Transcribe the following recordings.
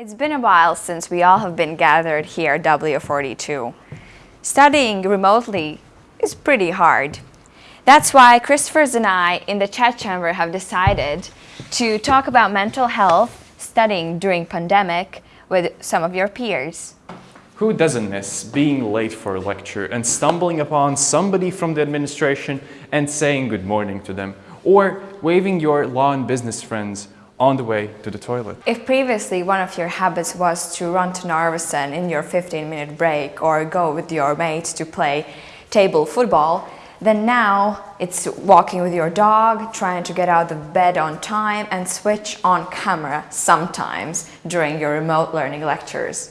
It's been a while since we all have been gathered here at W42. Studying remotely is pretty hard. That's why Christophers and I in the chat chamber have decided to talk about mental health studying during pandemic with some of your peers. Who doesn't miss being late for a lecture and stumbling upon somebody from the administration and saying good morning to them? Or waving your law and business friends on the way to the toilet. If previously one of your habits was to run to Narvesen in your 15 minute break or go with your mates to play table football, then now it's walking with your dog, trying to get out of bed on time and switch on camera sometimes during your remote learning lectures.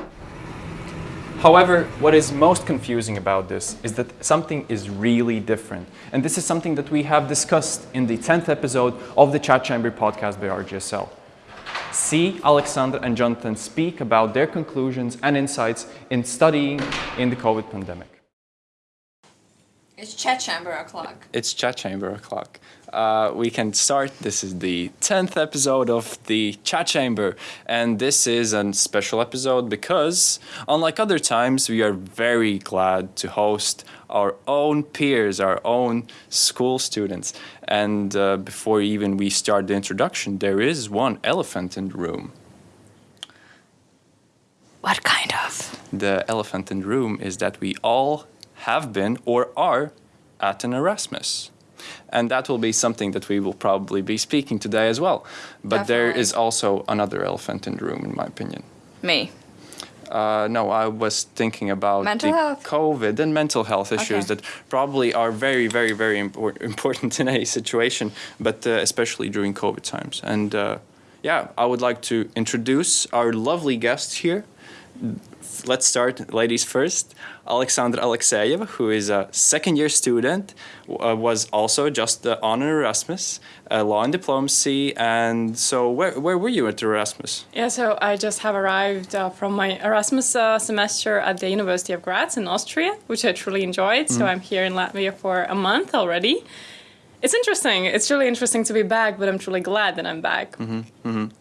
However, what is most confusing about this is that something is really different. And this is something that we have discussed in the 10th episode of the Chat Chamber podcast by RGSL. See Alexandra and Jonathan speak about their conclusions and insights in studying in the COVID pandemic. It's chat chamber o'clock. It's chat chamber o'clock. Uh, we can start. This is the 10th episode of the chat chamber. And this is a special episode because, unlike other times, we are very glad to host our own peers, our own school students. And uh, before even we start the introduction, there is one elephant in the room. What kind of? The elephant in the room is that we all have been or are at an Erasmus. And that will be something that we will probably be speaking today as well. But there Definitely. is also another elephant in the room, in my opinion. Me. Uh, no, I was thinking about Mental the health? COVID and mental health issues Okay. that probably are very, very, very impor- important in a situation, but uh, especially during COVID times. And uh, yeah, I would like to introduce our lovely guests here. Let's start, ladies first. Alexandra Alexeyev, who is a second year student, uh, was also just uh, on an Erasmus, uh, law and diplomacy. And so, where, where were you at Erasmus? Yeah, so I just have arrived uh, from my Erasmus uh, semester at the University of Graz in Austria, which I truly enjoyed. So I'm here in Latvia for a month already. It's interesting. It's really interesting to be back, but I'm truly glad that I'm back.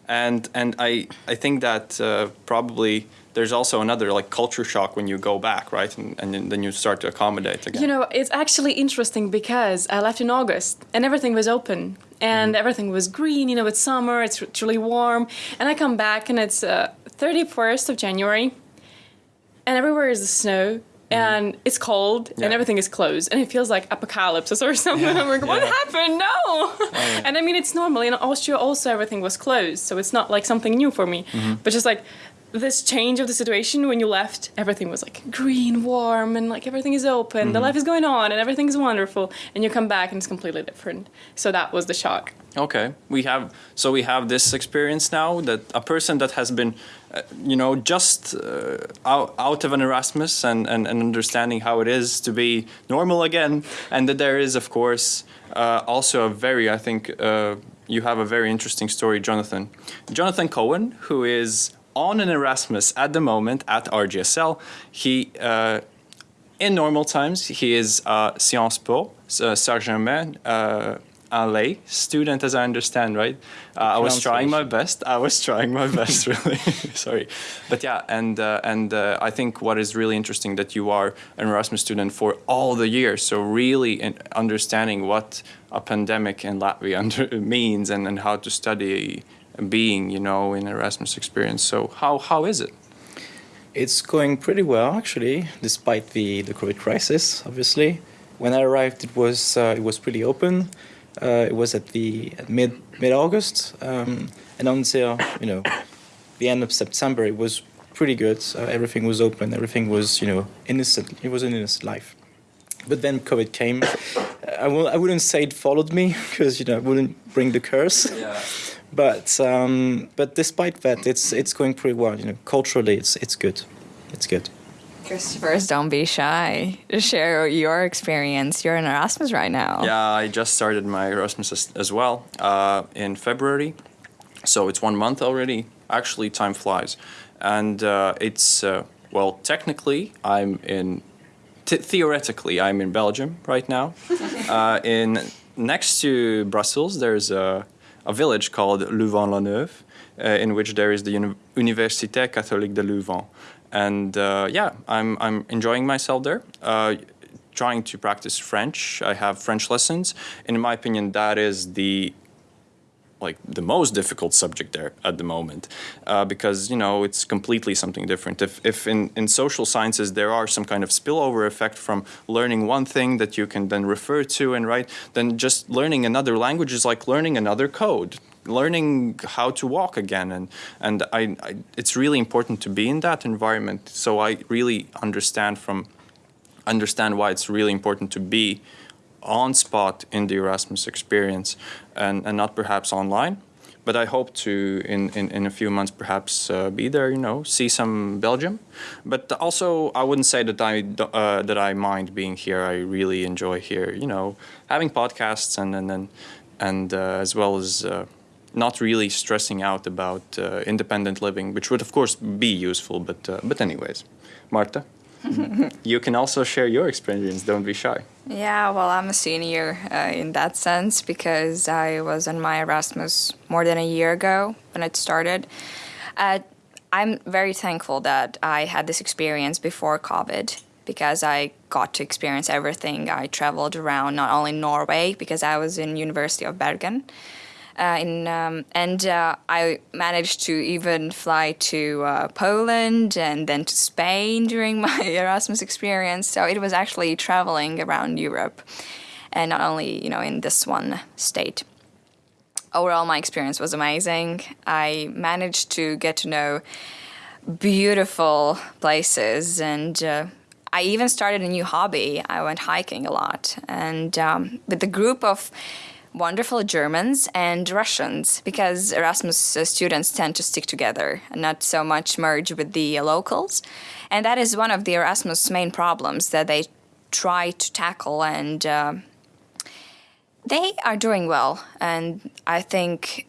and and I I think that uh, probably there's also another like culture shock when you go back, right? And, and then- you start to accommodate again. You know, it's actually interesting because I left in August and everything was open and mm-hmm. everything was green. You know, it's summer, it's truly warm, and I come back and it's uh, 31st of January, and everywhere is the snow. Mm-hmm. And it's cold, Yeah. and everything is closed, and it feels like apocalypse or something. I'm like, what Yeah. happened? No! And I mean, it's normal. In Austria, also everything was closed, so it's not like something new for me. Mm-hmm. But just like this change of the situation when you left, everything was like green, warm, and like everything is open, the life is going on, and everything is wonderful. And you come back and it's completely different. So that was the shock. Okay, we have so we have this experience now that a person that has been, uh, you know, just uh, out, out of an Erasmus and, and, and understanding how it is to be normal again, and that there is of course uh, also a very I think uh, you have a very interesting story, Jonathan, Jonathan Cohen, who is on an Erasmus at the moment at RGSL. He. Uh, in normal times, he is a Sciences Po, uh, Saint-Germain, uh, LA student, as I understand, right? Uh, I was trying my best. I was trying my best, really. Sorry, but yeah, and uh, and uh, I think what is really interesting that you are an Erasmus student for all the years. So really, in understanding what a pandemic in Latvia under, means and, and how to study being, you know, in Erasmus experience. So how how is it? It's going pretty well, actually, despite the, the COVID crisis. Obviously, when I arrived, it was uh, it was pretty open. Uh, it was at the at mid mid August, um, and until you know the end of September, it was pretty good. Uh, everything was open. Everything was you know innocent. It was an innocent life. But then COVID came. I will, I wouldn't say it followed me because you know I wouldn't bring the curse. Yeah. But um, but despite that, it's it's going pretty well. You know, culturally, it's it's good. It's good. Christophers, don't be shy. Just share your experience. You're in Erasmus right now. Yeah, I just started my Erasmus as, as well uh, in February, so it's one month already. Actually, time flies, and uh, it's uh, well, technically, I'm in. T- theoretically, I'm in Belgium right now. uh, in next to Brussels, there's a, a village called Louvain-la-Neuve, uh, in which there is the Uni- Université Catholique de Louvain. And uh, yeah, I'm, I'm enjoying myself there. Uh, trying to practice French. I have French lessons. In my opinion, that is the like the most difficult subject there at the moment uh, because you know it's completely something different. If, if in, in social sciences there are some kind of spillover effect from learning one thing that you can then refer to and write then just learning another language is like learning another code learning how to walk again. And and I, I it's really important to be in that environment. So i really understand from understand why it's really important to be on spot in the Erasmus experience and, and not perhaps online. But I hope to, in, in, in a few months, perhaps uh, be there, you know, see some Belgium. But also, I wouldn't say that I, uh, that I mind being here. I really enjoy here, you know, having podcasts and, and, and, and uh, as well as uh, not really stressing out about uh, independent living, which would, of course, be useful. But, uh, but anyways, Marta, you can also share your experience. Don't be shy. Yeah, well, I'm a senior uh, in that sense because I was on my Erasmus more than a year ago when it started. Uh, I'm very thankful that I had this experience before COVID because I got to experience everything. I traveled around not only Norway because I was in University of Bergen, uh, in um, and uh, I managed to even fly to uh, Poland and then to Spain during my Erasmus experience. So it was actually traveling around Europe, and not only you know in this one state. Overall, my experience was amazing. I managed to get to know beautiful places and. Uh, I even started a new hobby. I went hiking a lot, and um, with a group of wonderful Germans and Russians because Erasmus uh, students tend to stick together and not so much merge with the locals. And that is one of the Erasmus main problems that they try to tackle and uh, they are doing well. And I think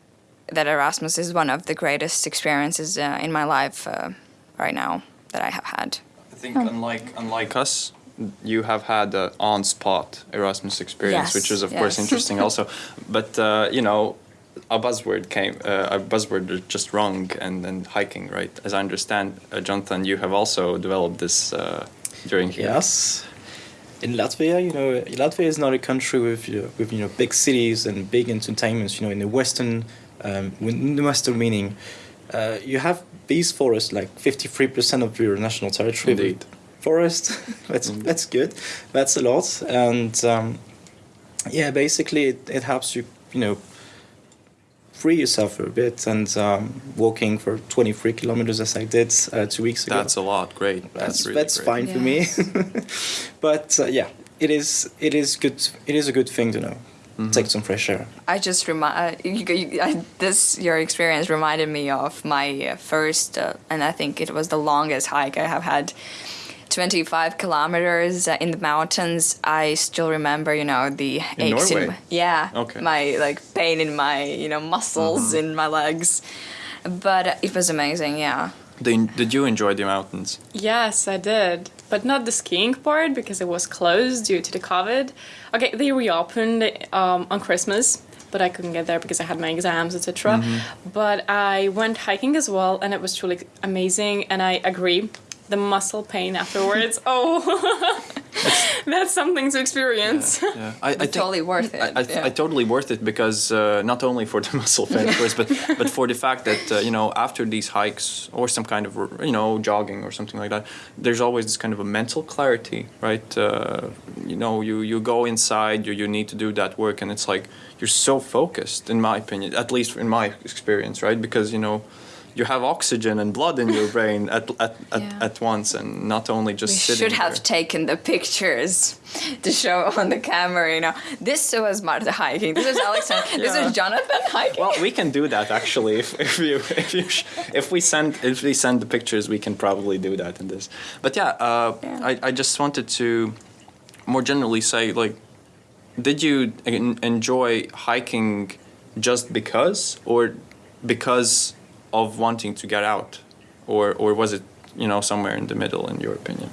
that Erasmus is one of the greatest experiences uh, in my life uh, right now that I have had. I think unlike unlike us, you have had an on-spot Erasmus experience, Yes, which is of course interesting also. But uh, you know, a buzzword came, uh, a buzzword is just wrong, and then hiking, right? As I understand, uh, Jonathan, you have also developed this uh, during here. Yes. In Latvia, you know, Latvia is not a country with you know, with you know big cities and big entertainments. You know, in the Western, um, in the Western meaning, uh, you have these forests like fifty three percent of your national territory. Indeed. Forest, that's that's good. That's a lot, and um, yeah, basically it, it helps you you know free yourself a bit and um, walking for twenty three kilometers as I did uh, two weeks ago That's a lot. Great. That's, that's really that's great. fine for me. but uh, yeah, it is it is good. It is a good thing to know. Mm-hmm. Take some fresh air. I just remind you, you, I, this your experience reminded me of my uh, first, uh, and I think it was the longest hike I have had. 25 kilometers uh, in the mountains. I still remember, you know, the In aches Norway? my, yeah, Okay. my like pain in my, you know, muscles in my legs. But uh, it was amazing, yeah. Did, did you enjoy the mountains? Yes, I did, but not the skiing part because it was closed due to the COVID. Okay, they reopened um, on Christmas, but I couldn't get there because I had my exams, etc. But I went hiking as well, and it was truly amazing. And I agree, the muscle pain afterwards. oh, that's something to experience. Yeah, I, I totally worth it, I, I, yeah. I totally worth it because uh, not only for the muscle pain, of course, but but for the fact that uh, you know after these hikes or some kind of you know jogging or something like that, there's always this kind of a mental clarity, right? Uh, you know, you you go inside, you you need to do that work, and it's like you're so focused, in my opinion, at least in my experience, right? Because you know. You have oxygen and blood in your brain at, at, at, Yeah. at once, and not only just We sitting should have there. taken the pictures to show on the camera, you know. This was Marta hiking. This is Alexander. This Yeah. is Jonathan hiking. Well, we can do that actually. If, if you if you sh- if we send if we send the pictures, we can probably do that in this. But yeah, uh, Yeah. I I just wanted to more generally say like, did you en- enjoy hiking just because, or because of wanting to get out, or or was it you know somewhere in the middle in your opinion?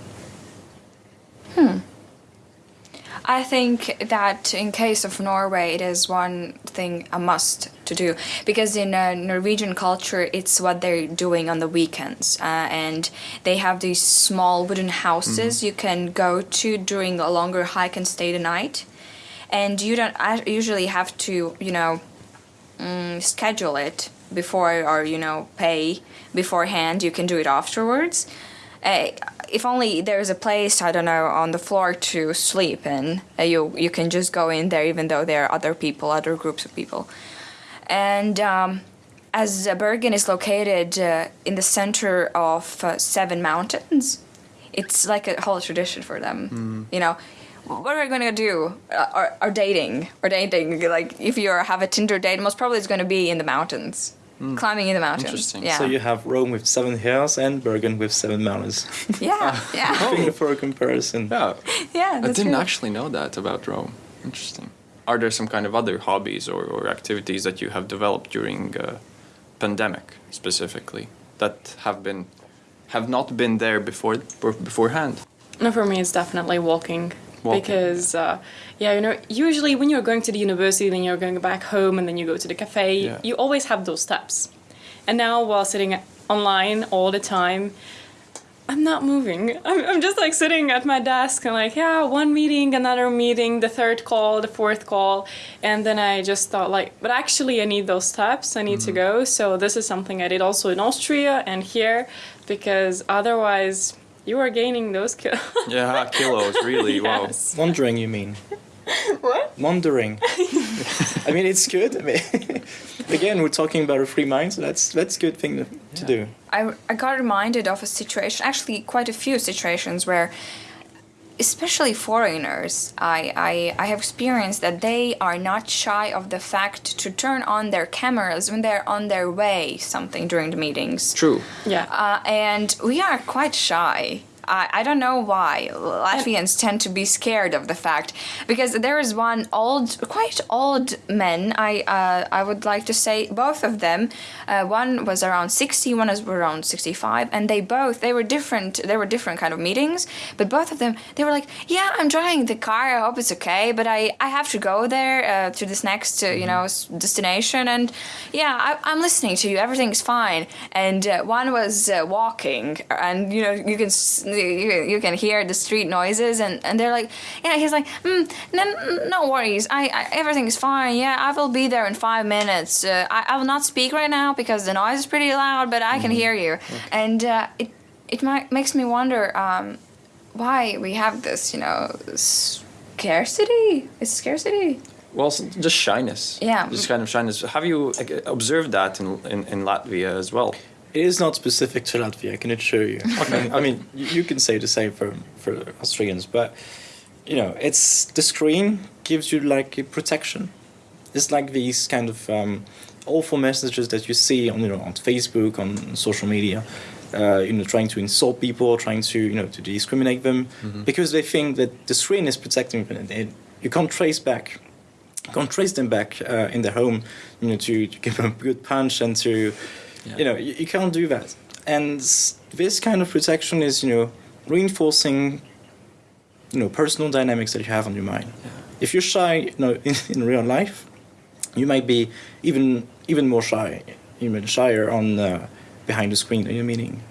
I think that in case of Norway, it is one thing a must to do. Because in uh, Norwegian culture, it's what they're doing on the weekends, uh, and they have these small wooden houses you can go to during a longer hike and stay the night, and you don't usually have to you know mm, schedule it before or you know pay beforehand. You can do it afterwards. Uh, if only there's a place I don't know on the floor to sleep in, uh, you you can just go in there even though there are other people, other groups of people, and. Um, as Bergen is located uh, in the center of uh, seven mountains, it's like a whole tradition for them. You know, what are we gonna do? Uh, or, or dating, or dating. Like if you have a Tinder date, most probably it's gonna be in the mountains, climbing in the mountains. Interesting. Yeah. So you have Rome with seven hills and Bergen with seven mountains. yeah, yeah, for a comparison. Yeah, yeah. I didn't true. actually know that about Rome. Interesting. Are there some kind of other hobbies or, or activities that you have developed during uh, pandemic specifically that have been have not been there before beforehand? No, for me, it's definitely walking. Walking. Because, uh, yeah, you know, usually when you're going to the university, then you're going back home, and then you go to the cafe, Yeah. you always have those steps. And now, while sitting online all the time, I'm not moving. I'm, I'm just like sitting at my desk and like, yeah, one meeting, another meeting, the third call, the fourth call. And then I just thought, like, but actually, I need those steps. I need to go. So, this is something I did also in Austria and here because otherwise, you are gaining those kilos. Yeah, kilos, really. Wow. Yes. Wandering, you mean? What? Wandering. I mean, it's good. I mean, again, we're talking about a free mind, so that's that's a good thing to, to do. I, I got reminded of a situation, actually quite a few situations where, especially foreigners, I, I, I have experienced that they are not shy of the fact to turn on their cameras when they're on their way something during the meetings. True. Yeah. Uh, and we are quite shy. I, I don't know why Latvians tend to be scared of the fact because there is one old, quite old man. I uh, I would like to say both of them. Uh, one was around sixty, one was around sixty-five, and they both they were different. They were different kind of meetings, but both of them they were like, yeah, I'm driving the car. I hope it's okay, but I I have to go there uh, to this next uh, you know destination, and yeah, I, I'm listening to you. Everything's fine. And uh, one was uh, walking, and you know you can you, you can hear the street noises, and, and they're like, yeah, he's like, mm, no, no worries, I, I everything's fine. Yeah, I will be there in five minutes. Uh, I, I will not speak right now because the noise is pretty loud, but I can hear you. And uh, it it might, makes me wonder um, why we have this, you know, scarcity. It's scarcity. Well, just shyness. Yeah. Just kind of shyness. Have you observed that in, in, in Latvia as well? It is not specific to Latvia, I can assure you. I mean, I mean, you can say the same for, for Austrians, but you know, it's the screen gives you like a protection. It's like these kind of um, awful messages that you see on you know on Facebook, on social media. Uh, you know, trying to insult people, trying to you know to discriminate them, because they think that the screen is protecting them. They, you can't trace back, you can't trace them back uh, in their home, you know, to, to give them a good punch and to, you know, you, you can't do that. And this kind of protection is you know reinforcing, you know, personal dynamics that you have on your mind. If you're shy, you know, in, in real life, you might be even even more shy, even shyer on uh, behind the screen in your meeting.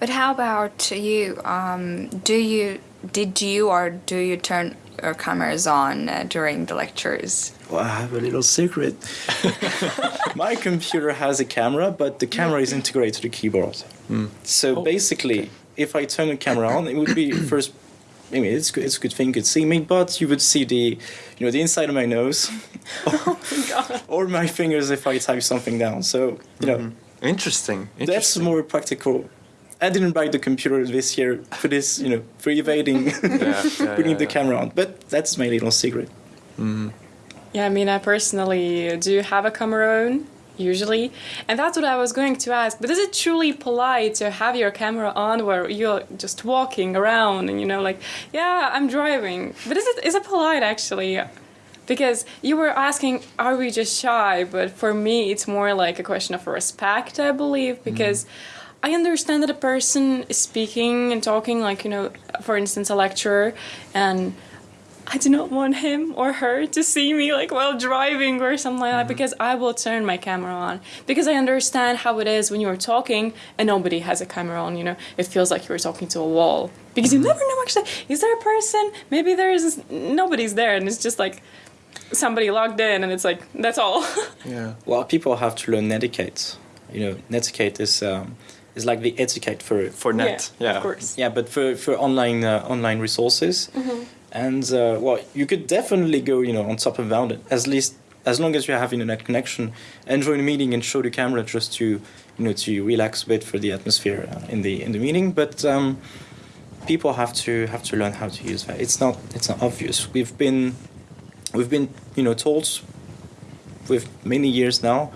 But how about you? Um, do you did you or do you turn your cameras on uh, during the lectures? Well, I have a little secret. My computer has a camera, but the camera is integrated to the keyboard. So basically, if I turn the camera on, it would be first. I mean, it's good, it's a good thing you could see me, but you would see the, you know, the inside of my nose, or my fingers if I type something down. So you know, Interesting. that's more practical. I didn't buy the computer this year for this, you know, for evading Yeah, yeah, putting yeah, the yeah. camera on. But that's my little secret. Mm-hmm. Yeah, I mean, I personally do have a camera on, usually. And that's what I was going to ask. But is it truly polite to have your camera on where you're just walking around and, you know, like, yeah, I'm driving? But is it, is it polite, actually? Because you were asking, are we just shy? But for me, it's more like a question of respect, I believe, mm-hmm. because I understand that a person is speaking and talking, like, you know, for instance, a lecturer, and I do not want him or her to see me like while driving or something like that because I will turn my camera on because I understand how it is when you're talking and nobody has a camera on. You know, it feels like you're talking to a wall because you never know actually is there a person? Maybe there's nobody's there and it's just like somebody logged in and it's like that's all. Yeah. Well, people have to learn netiquette. You know, netiquette is um, is like the etiquette for For net. Yeah, Yeah. of course. yeah, but for for online uh, online resources. Mm-hmm. And uh, well, you could definitely go, you know, on top of that. At least as long as you have internet connection, and join a meeting and show the camera just to, you know, to relax a bit for the atmosphere uh, in the in the meeting. But um, people have to have to learn how to use that. It's not it's not obvious. We've been we've been you know told with many years now,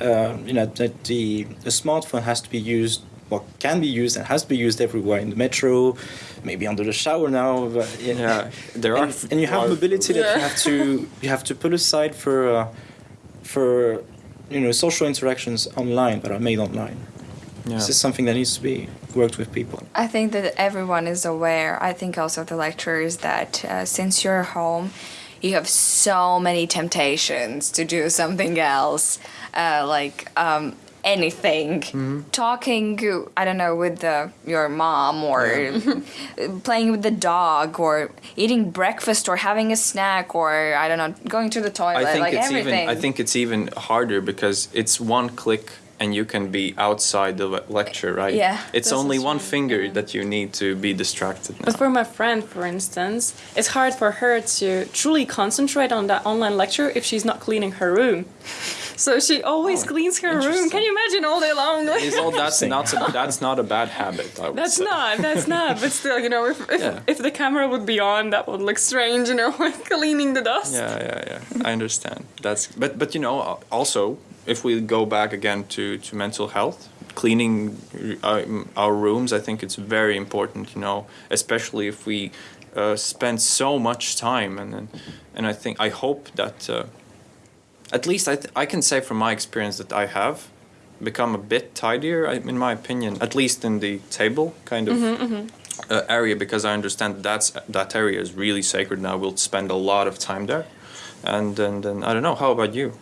uh, you know that the the smartphone has to be used. What can be used and has to be used everywhere in the metro, maybe under the shower now. But, Yeah, there are and, f- and you have mobility that you have to you have to put aside for uh, for you know social interactions online that are made online. Yeah. This is something that needs to be worked with people. I think that everyone is aware. I think also the lecturers that uh, since you're home, you have so many temptations to do something else, uh, like um, anything. Talking, I don't know, with the, your mom or playing with the dog or eating breakfast or having a snack or I don't know, going to the toilet, I think like it's everything. even. I think it's even harder because it's one click and you can be outside the lecture, right? Yeah, It's only one true, finger yeah. that you need to be distracted. Now. But for my friend, for instance, it's hard for her to truly concentrate on that online lecture if she's not cleaning her room. So she always Oh, cleans her room. Can you imagine all day long? Like, all that's not a, that's not a bad habit. I would that's say. not. That's not. But still, you know, if, if, Yeah. if the camera would be on, that would look strange. You know, like cleaning the dust. Yeah, yeah, yeah. I understand. That's but but you know uh, also if we go back again to to mental health, cleaning uh, our rooms, I think it's very important. You know, especially if we uh, spend so much time and and, and I think I hope that uh, at least I th- I can say from my experience that I have become a bit tidier I- in my opinion at least in the table kind of uh, area because I understand that that's that area is really sacred and I will spend a lot of time there. And and, and I don't know how about you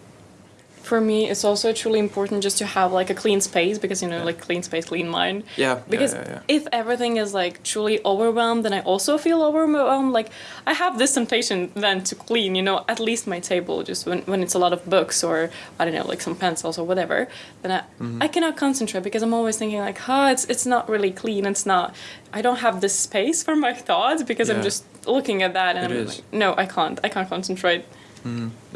For me, it's also truly important just to have like a clean space because you know, like clean space, clean mind. Yeah, yeah, Because yeah, yeah. if everything is like truly overwhelmed, then I also feel overwhelmed. Like I have this temptation then to clean, you know, at least my table, just when, when it's a lot of books or I don't know, like some pencils or whatever. Then I, Mm-hmm. I cannot concentrate because I'm always thinking like, oh, it's it's not really clean. It's not. I don't have the space for my thoughts because I'm just looking at that and It I'm is. like, no, I can't. I can't concentrate.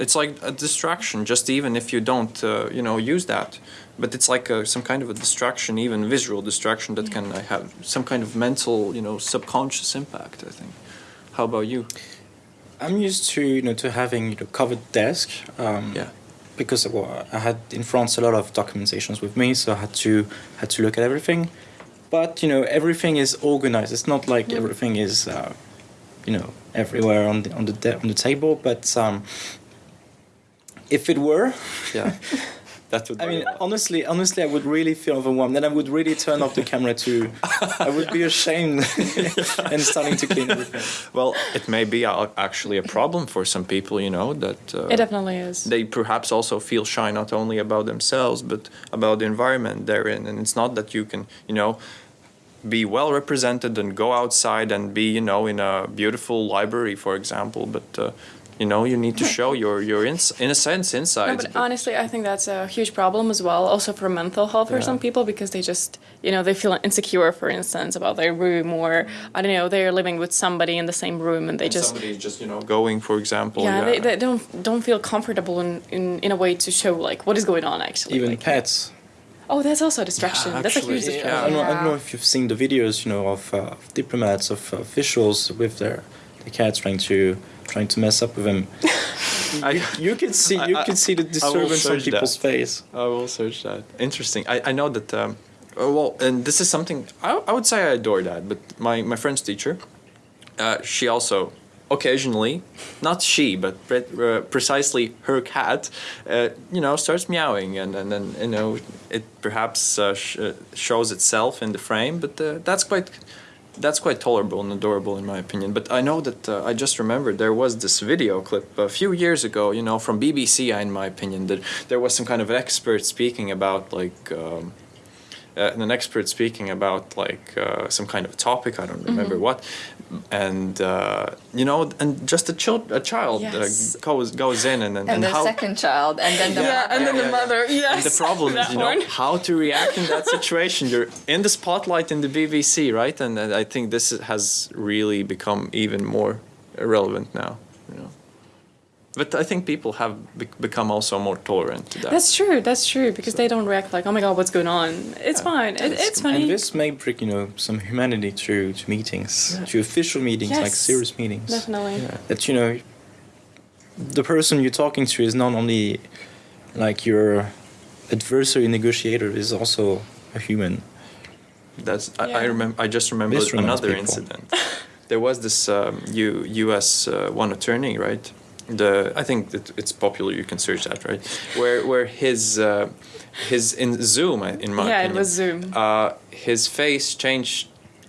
It's like a distraction just even if you don't uh, you know use that but it's like a, some kind of a distraction even visual distraction that can uh, have some kind of mental you know subconscious impact I think how about you I'm used to you know to having you know covered desk. Um, yeah because well, I had in France a lot of documentations with me, so I had to had to look at everything. But you know, everything is organized. It's not like everything is, uh, you know, everywhere on the on the de- on the table. But um, if it were, yeah that would I be mean, honestly, honestly, I would really feel overwhelmed. Then I would really turn off the camera too. I would be ashamed and starting to clean everything. well it may be actually a problem for some people you know that uh, It definitely is. they perhaps also feel shy not only about themselves but about the environment they're in and it's not that you can you know be well represented and go outside and be you know in a beautiful library for example but uh, you know you need to show your your ins- in a sense No, insides but honestly, I think that's a huge problem as well, also for mental health for Yeah. some people, because they just, you know, they feel insecure, for instance, about their room, or I don't know, they're living with somebody in the same room, and they And just, somebody's just you know going for example yeah, They, they don't don't feel comfortable in, in in a way to show like what is going on actually. Even like, pets. Oh, that's also a distraction. Yeah, that's a actually, huge yeah. I distraction. don't, know, I don't know if you've seen the videos, you know, of, uh, of diplomats, of uh, officials with their the cats trying to trying to mess up with them. I, You can see you I- can see the disturbance on search that. people's face. I will search that. Interesting. I, I know that. Um, uh, well, and this is something I, I would say I adore that. But my my French teacher, uh, she also occasionally, not she, but pre- uh, precisely her cat, uh, you know, starts meowing, and and then you know it perhaps uh, sh- uh, shows itself in the frame. But uh, that's quite that's quite tolerable and adorable in my opinion. But I know that uh, I just remembered there was this video clip a few years ago, you know, from BBC, in my opinion, that there was some kind of expert speaking about like. Um, uh, an expert speaking about like uh, some kind of topic I don't remember Mm-hmm. what, and uh, you know, and just a child a child Yes. uh, goes goes in and and, And, the how second child, and then the Yeah, and then yeah, the yeah. mother. Yes. and the problem is, you know, one. how to react in that situation. You're in the spotlight in the BBC, right? And, and I think this has really become even more relevant now. You know, but I think people have be- become also more tolerant to that. That's true. That's true because they don't react like, "Oh my god, what's going on?" It's fine. It, it's funny. And this may bring, you know, some humanity to, to meetings, to official meetings, like serious meetings. Definitely. That, you know, the person you're talking to is not only like your adversary negotiator, is also a human. That's I, I remember. I just remember another people. incident. there was this um, U, U.S. Uh, one attorney, right? The I think that it's popular. You can search that, right? Where where his uh, his in Zoom, in my Yeah, it was Zoom. Uh, his face changed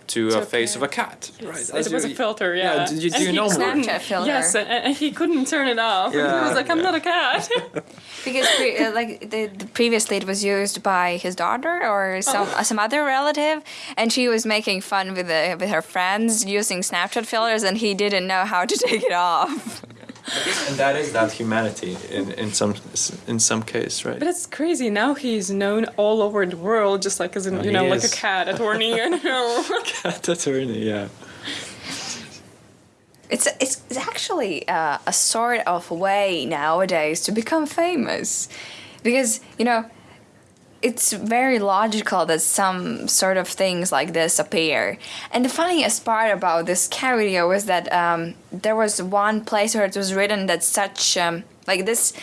to To a a face of a cat. cat. Yes, Right. it As was a filter, yeah. do you, do And you he know more? couldn't- Snapchat filter. Yes, and, and he couldn't turn it off. and he was like, "I'm yeah. not a cat." Because pre- uh, like the, the previously it was used by his daughter or some Oh. some other relative, and she was making fun with the, with her friends using Snapchat filters, and he didn't know how to take it off. And that is that humanity in, in some in some case, right? but it's crazy. Now he's known all over the world, just like as in, Oh, you he know, like a cat attorney. I don't know. cat attorney, yeah. It's it's, it's actually uh, a sort of way nowadays to become famous, because you know. It's very logical that some sort of things like this appear. And the funniest part about this cat video was that um, there was one place where it was written that such um, like this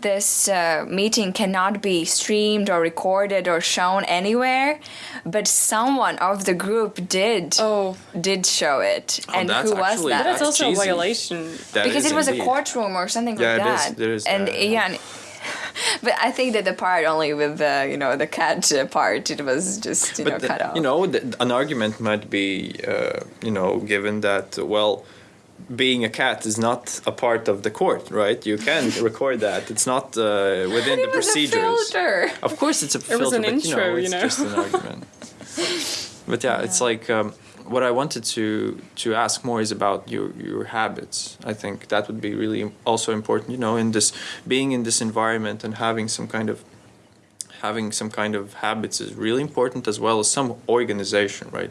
this uh, meeting cannot be streamed or recorded or shown anywhere, but someone of the group did Oh. did show it. Oh, and who was actually- that? But that's also cheesy. a violation. That because it was indeed. a courtroom or something Yeah, like it is- that. there is and that, yeah. yeah. and- but I think that the part only with the you know the cat uh, part it was just you know the- cut off. you know, the, an argument might be, uh, you know, given that well, being a cat is not a part of the court, right? You can record that. It's not uh, within But the it was a procedures. filter. Of course, it's a filter, It was an but you know, intro, you it's know. just an argument. but yeah, it's like um, what I wanted to to ask more is about your your habits. I think that would be really also important. You know, in this being in this environment and having some kind of having some kind of habits is really important as well as some organization, right?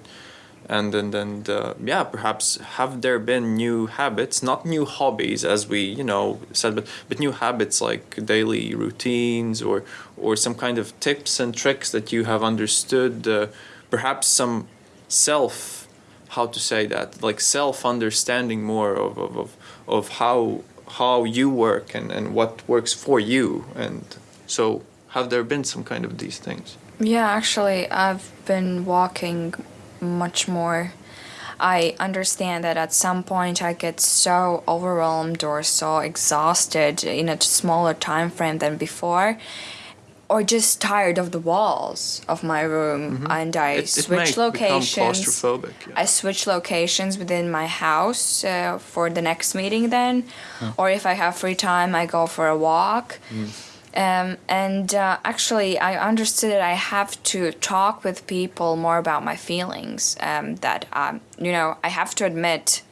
And then, then uh, yeah, perhaps have there been new habits, not new hobbies, as we you know said, but but new habits like daily routines or or some kind of tips and tricks that you have understood. Uh, perhaps some self, how to say that, like self understanding more of of, of of how how you work and and what works for you, and so have there been some kind of these things? Yeah, actually, I've been walking much more. I understand that at some point I get so overwhelmed or so exhausted in a smaller time frame than before, or just tired of the walls of my room, and I Mm-hmm. It- it switch become locations. claustrophobic, yeah. I switch locations within my house uh, for the next meeting, then, or if I have free time, I go for a walk. Um, and uh, actually, I understood that I have to talk with people more about my feelings. Um, that um, you know, I have to admit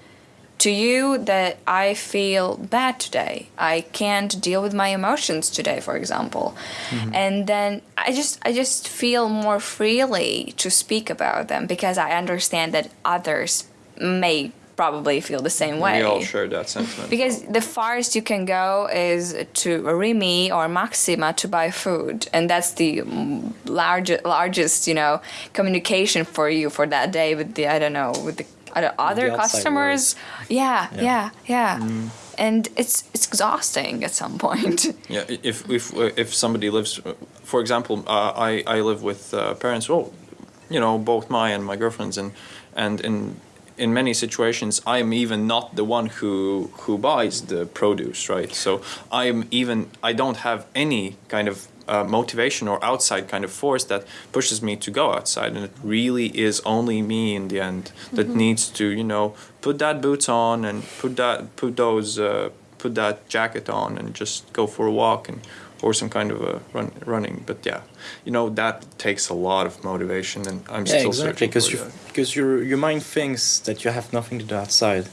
to you that I feel bad today. I can't deal with my emotions today, for example. Mm-hmm. And then I just I just feel more freely to speak about them because I understand that others may probably feel the same way. We all share that sentiment. Because the farthest you can go is to Rimi or Maxima to buy food, and that's the largest, largest, you know, communication for you for that day with the I don't know with the other, other customers. Yeah, Yeah. yeah, yeah. And it's it's exhausting at some point. Yeah, if if uh, if somebody lives, uh, for example, uh, I I live with uh, parents. Well, you know, both my and my girlfriend's, and and in in many situations, I'm even not the one who who buys the produce, right? So I'm even I don't have any kind of uh, motivation or outside kind of force that pushes me to go outside, and it really is only me in the end that needs to, you know, put that boots on and put that put those uh, put that jacket on and just go for a walk and or some kind of a run, running. But yeah, you know that takes a lot of motivation, and I'm Yeah, still exactly. searching Because for you, that. because your your mind thinks that you have nothing to do outside.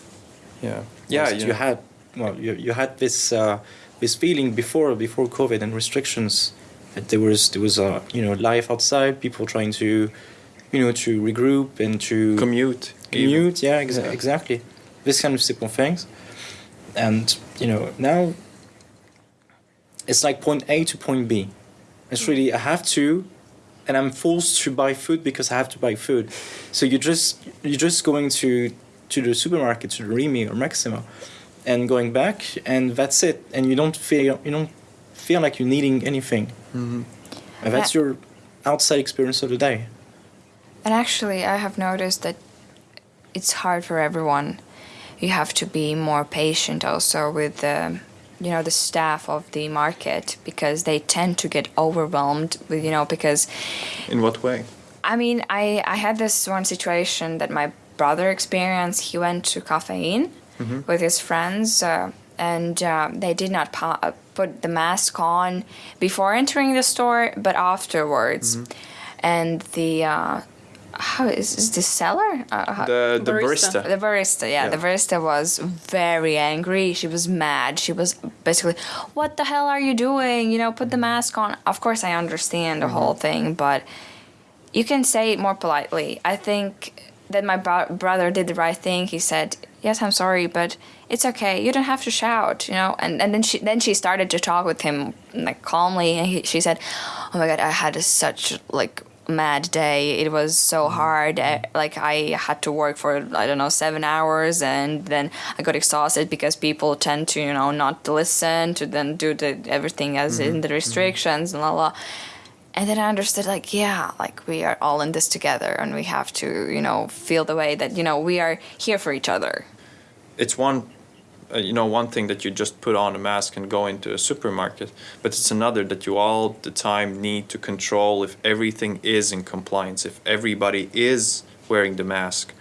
Yeah, yeah, Because you had well, you, you had this uh, this feeling before before COVID and restrictions that there was there was uh, you know life outside, people trying to you know to regroup and to commute. commute. Yeah, exa- Yeah. exactly. This kind of simple things, and you know now it's like point A to point B. It's really I have to, and I'm forced to buy food because I have to buy food. So you just you're just going to to the supermarket to the Rimi or Maxima, and going back, and that's it. And you don't feel you don't feel like you're needing anything. Mm-hmm. And that's uh, your outside experience of the day. And actually, I have noticed that it's hard for everyone. You have to be more patient also with the, you know, the staff of the market because they tend to get overwhelmed with, you know, because In what way? I mean, I, I had this one situation that my brother experienced. He went to Caffeine mm-hmm. with his friends, uh, and uh, they did not pa- uh, put the mask on before entering the store, but afterwards. And the uh, how is, is the seller? Uh, how- The the Barista. barista. the barista, yeah, the Yeah. barista was very angry. She was mad. She was basically, "What the hell are you doing? You know, put the mask on." Of course, I understand the whole thing, but you can say it more politely. I think that my bro- brother did the right thing. He said, "Yes, I'm sorry, but it's okay. You don't have to shout." You know, and and then she then she started to talk with him like calmly, and he, she said, "Oh my god, I had a, such like." mad day it was so mm-hmm. hard uh, like i had to work for i don't know seven hours and then i got exhausted because people tend to you know not listen to then do the everything as mm-hmm. in the restrictions and la la and then I understood, like, yeah, like we are all in this together, and we have to, you know, feel the way that you know we are here for each other. it's one uh, you know one thing that you just put on a mask and go into a supermarket but it's another that you all the time need to control if everything is in compliance if everybody is wearing the mask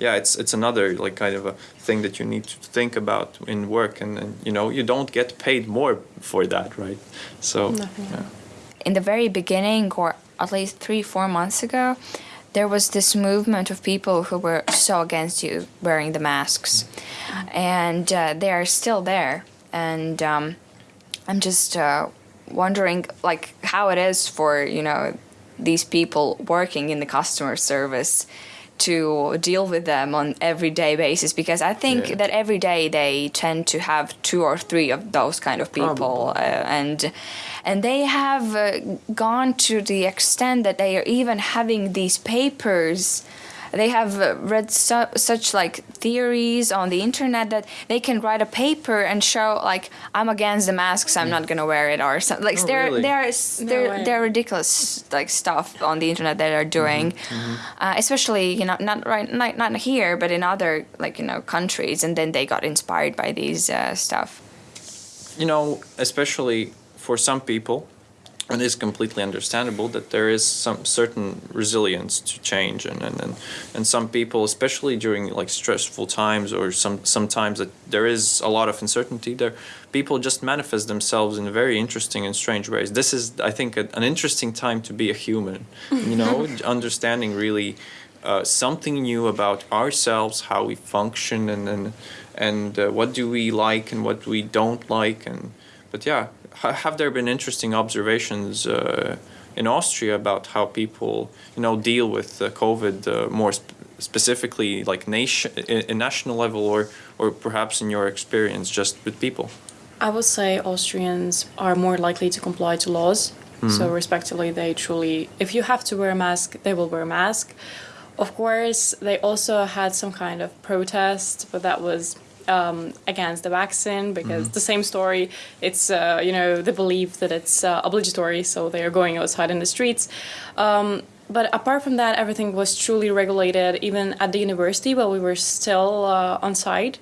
yeah it's it's another like kind of a thing that you need to think about in work and, and you know you don't get paid more for that right so yeah. In the very beginning, or at least three, four months ago, there was this movement of people who were so against you wearing the masks, and uh, they are still there. And um, I'm just uh, wondering, like, how it is for you know these people working in the customer service to deal with them on everyday basis because I think Yeah. that every day they tend to have two or three of those kind of people uh, and and they have uh, gone to the extent that they are even having these papers they have uh, read su- such like theories on the internet that they can write a paper and show like I'm against the masks I'm not gonna wear it or something like Oh, there really? there is No there way. there are ridiculous like stuff on the internet that they are doing uh, especially you know not right not, not here but in other like you know countries and then they got inspired by these uh, stuff you know, especially for some people, it is completely understandable that there is some certain resilience to change, and and, and, and some people, especially during like stressful times or some sometimes that there is a lot of uncertainty, there people just manifest themselves in very interesting and strange ways. This is, I think, a, an interesting time to be a human. You know, understanding really. Uh, something new about ourselves, how we function, and and, and uh, what do we like and what we don't like, and but yeah, have there been interesting observations uh, in Austria about how people you know deal with uh, COVID uh, more sp- specifically, like nation, in, in national level, or or perhaps in your experience just with people? I would say Austrians are more likely to comply to laws. So, respectively, they truly, if you have to wear a mask, they will wear a mask. Of course, they also had some kind of protest, but that was um, against the vaccine because the same story. It's uh, you know the belief that it's uh, obligatory, so they are going outside in the streets. Um, but apart from that, everything was truly regulated. Even at the university, while we were still uh, on site,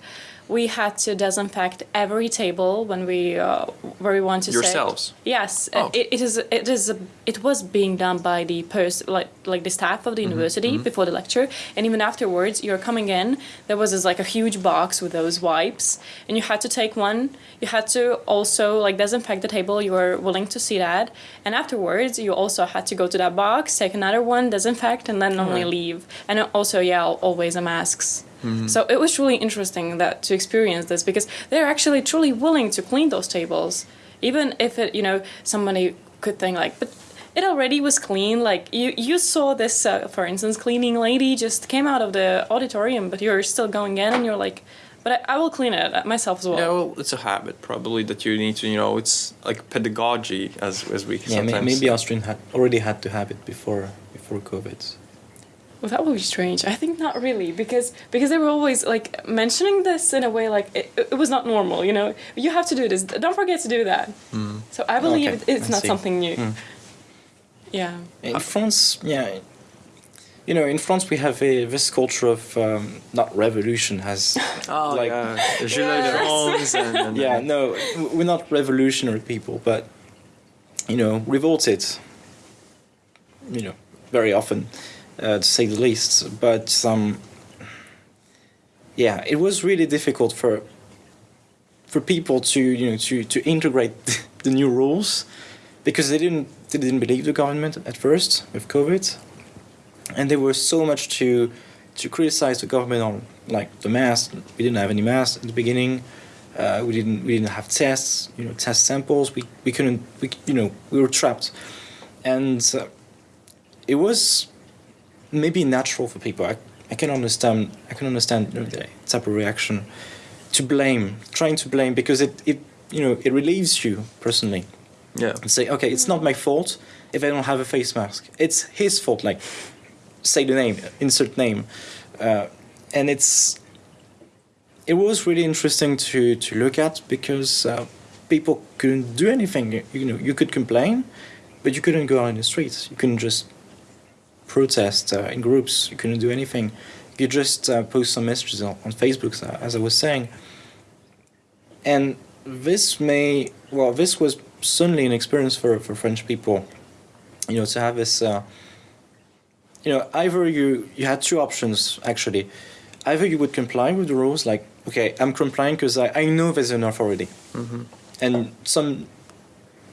we had to disinfect every table when we uh, where we want to sit. Yourselves? Yes, Oh. it, it is. It is. A, it was being done by the pers- like like the staff of the university before the lecture, and even afterwards. You're coming in. There was this like a huge box with those wipes, and you had to take one. You had to also like disinfect the table you were willing to sit at, and afterwards you also had to go to that box, take another one, disinfect, and then only leave. And also, yeah, always a masks. So it was really interesting that to experience this because they're actually truly willing to clean those tables, even if it you know somebody could think like, but it already was clean. Like you you saw this uh, for instance, cleaning lady just came out of the auditorium, but you're still going in and you're like, but I, I will clean it myself as well. Yeah, well, it's a habit probably that you need to, you know, it's like pedagogy as as we Yeah, may- sometimes maybe. Austrian had already had to have it before before COVID. Well, that would be strange. I think not really, because because they were always like mentioning this in a way like it, it was not normal. You know, you have to do this. Don't forget to do that. So I believe Okay, it's I not see. something new. Yeah. In France, yeah, you know, in France we have a this culture of um, not revolution has Oh, like yeah. The Gilets jaunes and, and yeah no we're not revolutionary people but you know revolted you know very often uh, to say the least. But um, yeah it was really difficult for for people to you know to to integrate the new rules because they didn't they didn't believe the government at first with covid. And there was so much to to criticize the government on like the mask we didn't have any masks at the beginning. Uh, we didn't we didn't have tests you know test samples. We, we couldn't we, you know we were trapped. And uh, it was maybe natural for people I, I can understand I can understand you know, the type of reaction to blame trying to blame because it, it you know it relieves you personally yeah. and say, okay, it's not my fault if I don't have a face mask. It's his fault. Like, say the name, insert name, uh, and it's. It was really interesting to to look at because uh, people couldn't do anything. You, you know, you could complain, but you couldn't go out in the streets. You couldn't just protest uh, in groups. You couldn't do anything. You just uh, post some messages on, on Facebook, as I was saying. And this may well, this was certainly an experience for, for French people. You know, to have this. Uh, you know, either you you had two options actually. Either you would comply with the rules, like okay, I'm complying because I, I know there's an authority, and some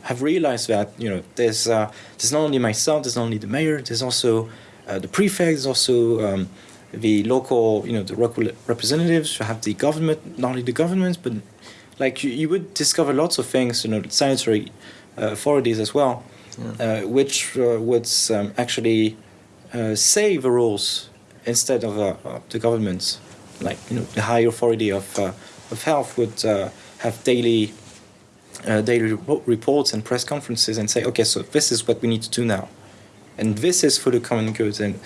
have realized that you know there's uh, there's not only myself, there's not only the mayor, there's also uh, the prefect, there's also um, the local you know the local representatives. You have the government, not only the government, but like you, you would discover lots of things, you know, sanitary uh, authorities as well, uh, which uh, would um, actually uh, say the rules instead of, uh, the government. Like you know, the high authority of uh, of health would uh, have daily uh, daily repo- reports and press conferences and say, okay, so this is what we need to do now, and this is for the common good. And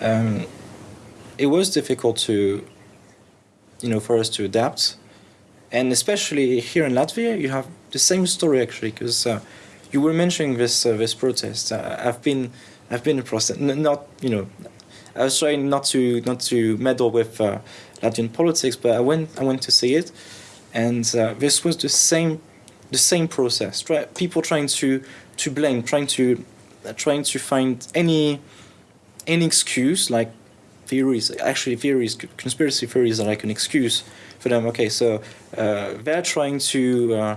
um, it was difficult to, you know, for us to adapt, and especially here in Latvia, you have the same story actually, because uh, you were mentioning this uh, this protest. Uh, I've been I've been a protest, not you know, I was trying not to not to meddle with uh, Latvian politics, but I went I went to see it, and uh, this was the same the same process. Try, people trying to to blame, trying to uh, trying to find any any excuse like theories actually theories conspiracy theories are like an excuse for them okay so uh, they're trying to uh,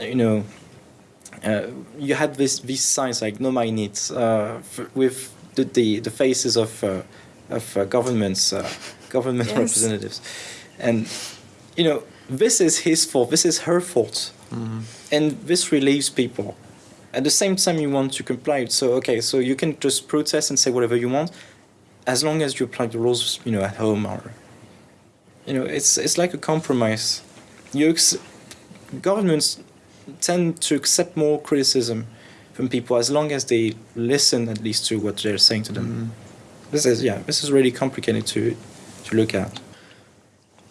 you know uh, you had this these signs like no my needs uh, f- with the, the the faces of uh, of uh, governments uh, government Yes. representatives and you know this is his fault this is her fault Mm-hmm. and this relieves people. At the same time you want to comply. So okay so you can just protest and say whatever you want as long as you apply the rules you know at home or you know it's it's like a compromise. You ex- governments tend to accept more criticism from people as long as they listen at least to what they're saying to them. Mm-hmm. This is yeah this is really complicated to to look at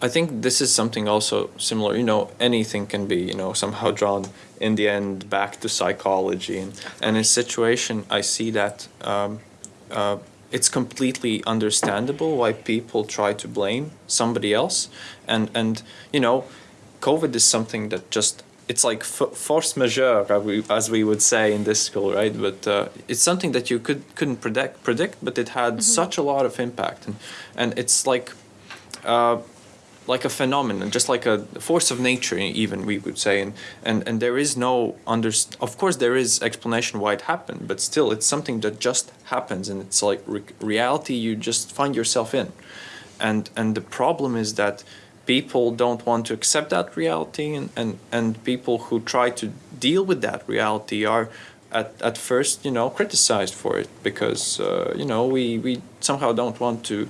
I think this is something also similar. You know, anything can be, you know, somehow drawn in the end back to psychology. And, and in a situation, I see that um, uh, it's completely understandable why people try to blame somebody else, and and you know, COVID is something that just it's like f- force majeure, as we, would say in this school, right? But uh, it's something that you could couldn't predict, predict, but it had such a lot of impact, and and it's like. Uh, like a phenomenon, just like a force of nature, even we would say, and and, and there is no under. Of course, there is explanation why it happened, but still, it's something that just happens, and it's like re- reality you just find yourself in, and and the problem is that people don't want to accept that reality, and and and people who try to deal with that reality are. At, at first, you know, criticized for it because uh, you know we, we somehow don't want to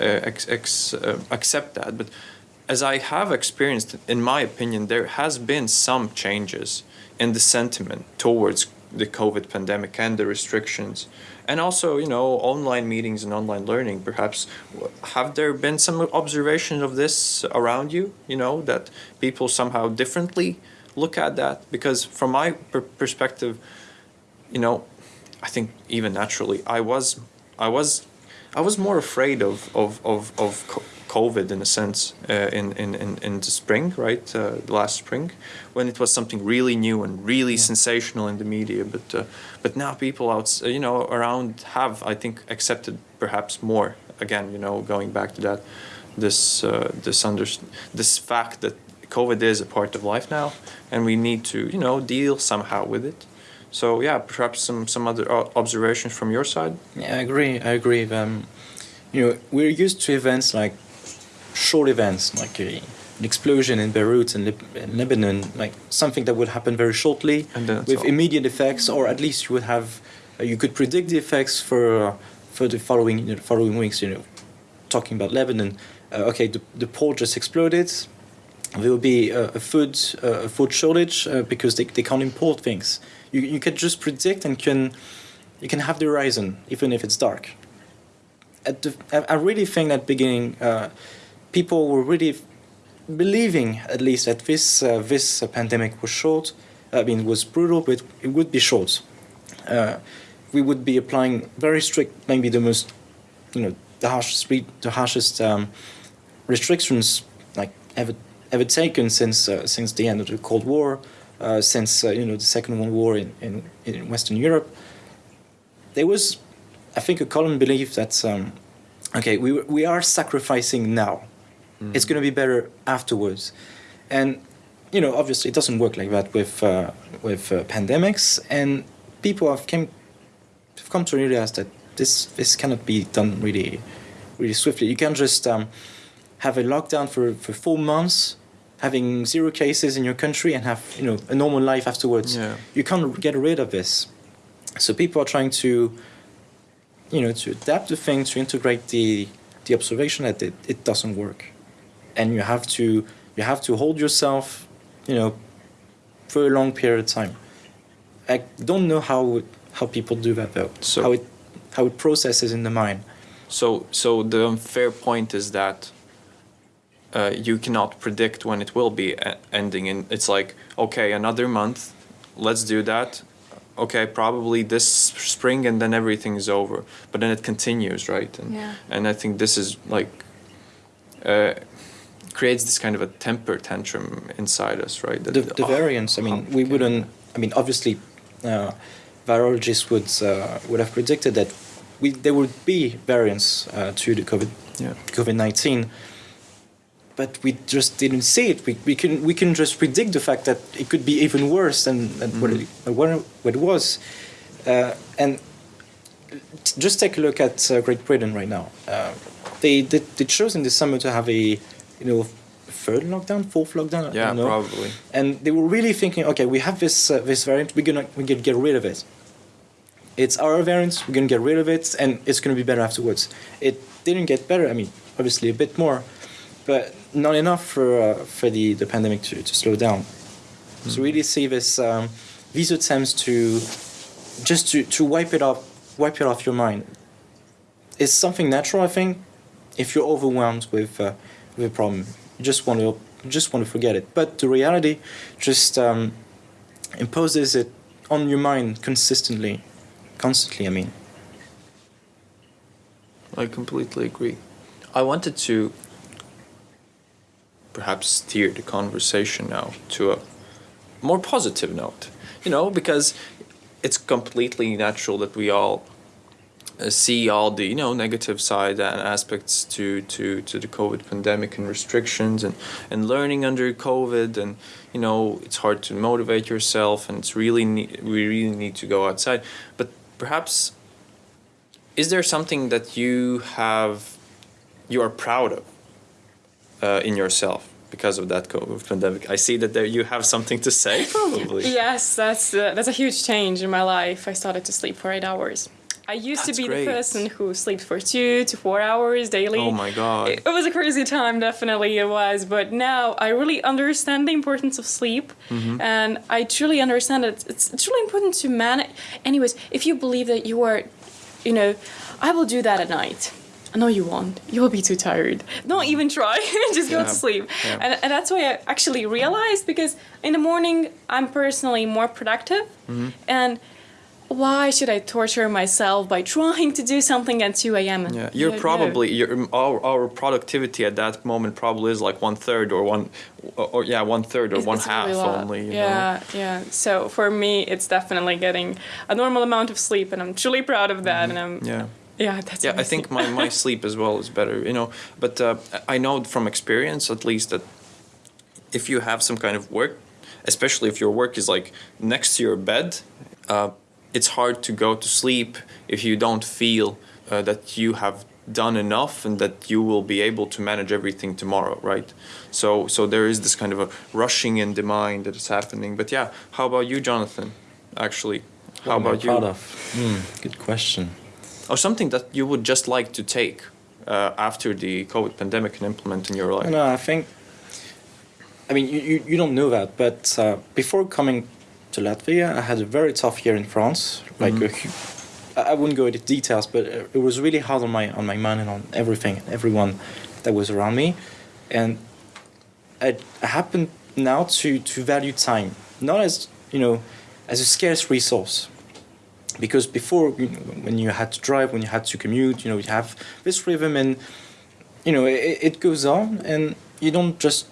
ex, ex, uh, accept that. But as I have experienced, in my opinion, there has been some changes in the sentiment towards the COVID pandemic and the restrictions, and also you know online meetings and online learning. Perhaps have there been some observations of this around you? You know that people somehow differently look at that because from my per- perspective, you know, I think even naturally, I was I was I was more afraid of of of, of COVID in a sense uh, in, in in in the spring, right? Uh, last spring, when it was something really new and really sensational in the media. But uh, but now people out, you know, around have I think accepted perhaps more. Again, you know, going back to that, this uh, this under this fact that COVID is a part of life now, and we need to you know deal somehow with it. So yeah, perhaps some some other observations from your side. Yeah, I agree. I agree. Um, you know, we're used to events like short events, like a, an explosion in Beirut and Lib- in Lebanon, like something that would happen very shortly And with all- immediate effects, or at least you would have, uh, you could predict the effects for uh, for the following you know, following weeks. You know, talking about Lebanon, uh, okay, the, the port just exploded. There will be a, a food uh, a food shortage uh, because they, they can't import things. You you can just predict and can you can have the horizon even if it's dark. At the, I really think at beginning, uh, people were really believing at least that this uh, this pandemic was short. I mean, it was brutal, but it would be short. Uh, we would be applying very strict, maybe the most, you know, the harshest, the harshest um, restrictions like ever ever taken since uh, since the end of the Cold War, since uh, you know the Second World War in, in, in Western Europe. There was, I think, a common belief that um, okay, we we are sacrificing now. It's going to be better afterwards, and you know, obviously, it doesn't work like that with uh, with uh, pandemics, and people have came have come to realize that this this cannot be done really really swiftly. You can't just um, have a lockdown for, for four months, having zero cases in your country, and have you know a normal life afterwards. Yeah. You can't get rid of this. So people are trying to, you know, to adapt the thing, to integrate the the observation that it, it doesn't work, and you have to you have to hold yourself, you know, for a long period of time. I don't know how how people do that though. So- how it how it processes in the mind. So, so the unfair point is that uh, you cannot predict when it will be e- ending, and it's like, okay, another month, let's do that. Okay, probably this spring, and then everything is over. But then it continues, right? And, Yeah. and I think this is like uh, creates this kind of a temper tantrum inside us, right? That- the, the oh, variants. I mean, we wouldn't. I mean, obviously, uh, virologists would uh, would have predicted that we there would be variants uh, to the COVID Yeah. COVID nineteen. But we just didn't see it. We, we can we can just predict the fact that it could be even worse than, than what, it, what, it- what it was, uh, and just take a look at uh, Great Britain right now. Uh, they, they they chose in the summer to have a you know third lockdown, fourth lockdown. I Yeah, don't know probably. and they were really thinking, okay, we have this uh, this variant, we're gonna we gonna get rid of it. It's our variant, we're gonna get rid of it, and it's gonna be better afterwards. It didn't get better. I mean, obviously a bit more, but not enough for uh, for the, the pandemic to, to slow down. So really see this um, these attempts to just to, to wipe it off wipe it off your mind. It's something natural, I think. If you're overwhelmed with uh, with a problem, you just want to just want to forget it. But the reality just um, imposes it on your mind consistently, constantly. I mean, I completely agree. I wanted to perhaps steer the conversation now to a more positive note, you know, because it's completely natural that we all uh, see all the you know negative side and aspects to, to, to the COVID pandemic and restrictions and, and learning under COVID and you know it's hard to motivate yourself and it's really ne- we really need to go outside. But perhaps is there something that you have you are proud of uh, in yourself because of that COVID pandemic? I see that there you have something to say probably. Yes, that's uh, that's a huge change in my life. I started to sleep for eight hours. I used That's to be great. the person who sleeps for two to four hours daily. Oh my god. It was a crazy time, definitely it was. But now I really understand the importance of sleep, Mm-hmm. and I truly understand it. It's, it's really important to manage. Anyways, if you believe that you are, you know, I will do that at night. I know you won't. You will be too tired. Don't even try. Just go Yeah. to sleep. Yeah. And, and that's why I actually realized because in the morning I'm personally more productive, Mm-hmm. and why should I torture myself by trying to do something at 2 a.m.? Yeah, you're No, no. probably your our, our productivity at that moment probably is like one third or one or, or yeah one third or It's- one it's half really only. Yeah, yeah. So for me, it's definitely getting a normal amount of sleep, and I'm truly proud of that. And I'm. Yeah. Yeah, that's Yeah, I think my, my sleep as well is better, you know. But uh, I know from experience, at least, that if you have some kind of work, especially if your work is like next to your bed, uh, it's hard to go to sleep if you don't feel uh, that you have done enough and that you will be able to manage everything tomorrow, right? So so there is this kind of a rushing in the mind that is happening. But yeah, how about you, Jonathan? Actually, how What about you? proud of? Hmm, good question. Or something that you would just like to take uh, after the COVID pandemic and implement in your life? No, I think. I mean, you, you, you don't know that, but uh, before coming to Latvia, I had a very tough year in France. Like, a hu- I I wouldn't go into details, but uh, it was really hard on my on my mind and on everything, everyone that was around me, and I, I happen now to to value time not as you know as a scarce resource because before you know, when you had to drive when you had to commute you know you have this rhythm and you know it, it goes on and you don't just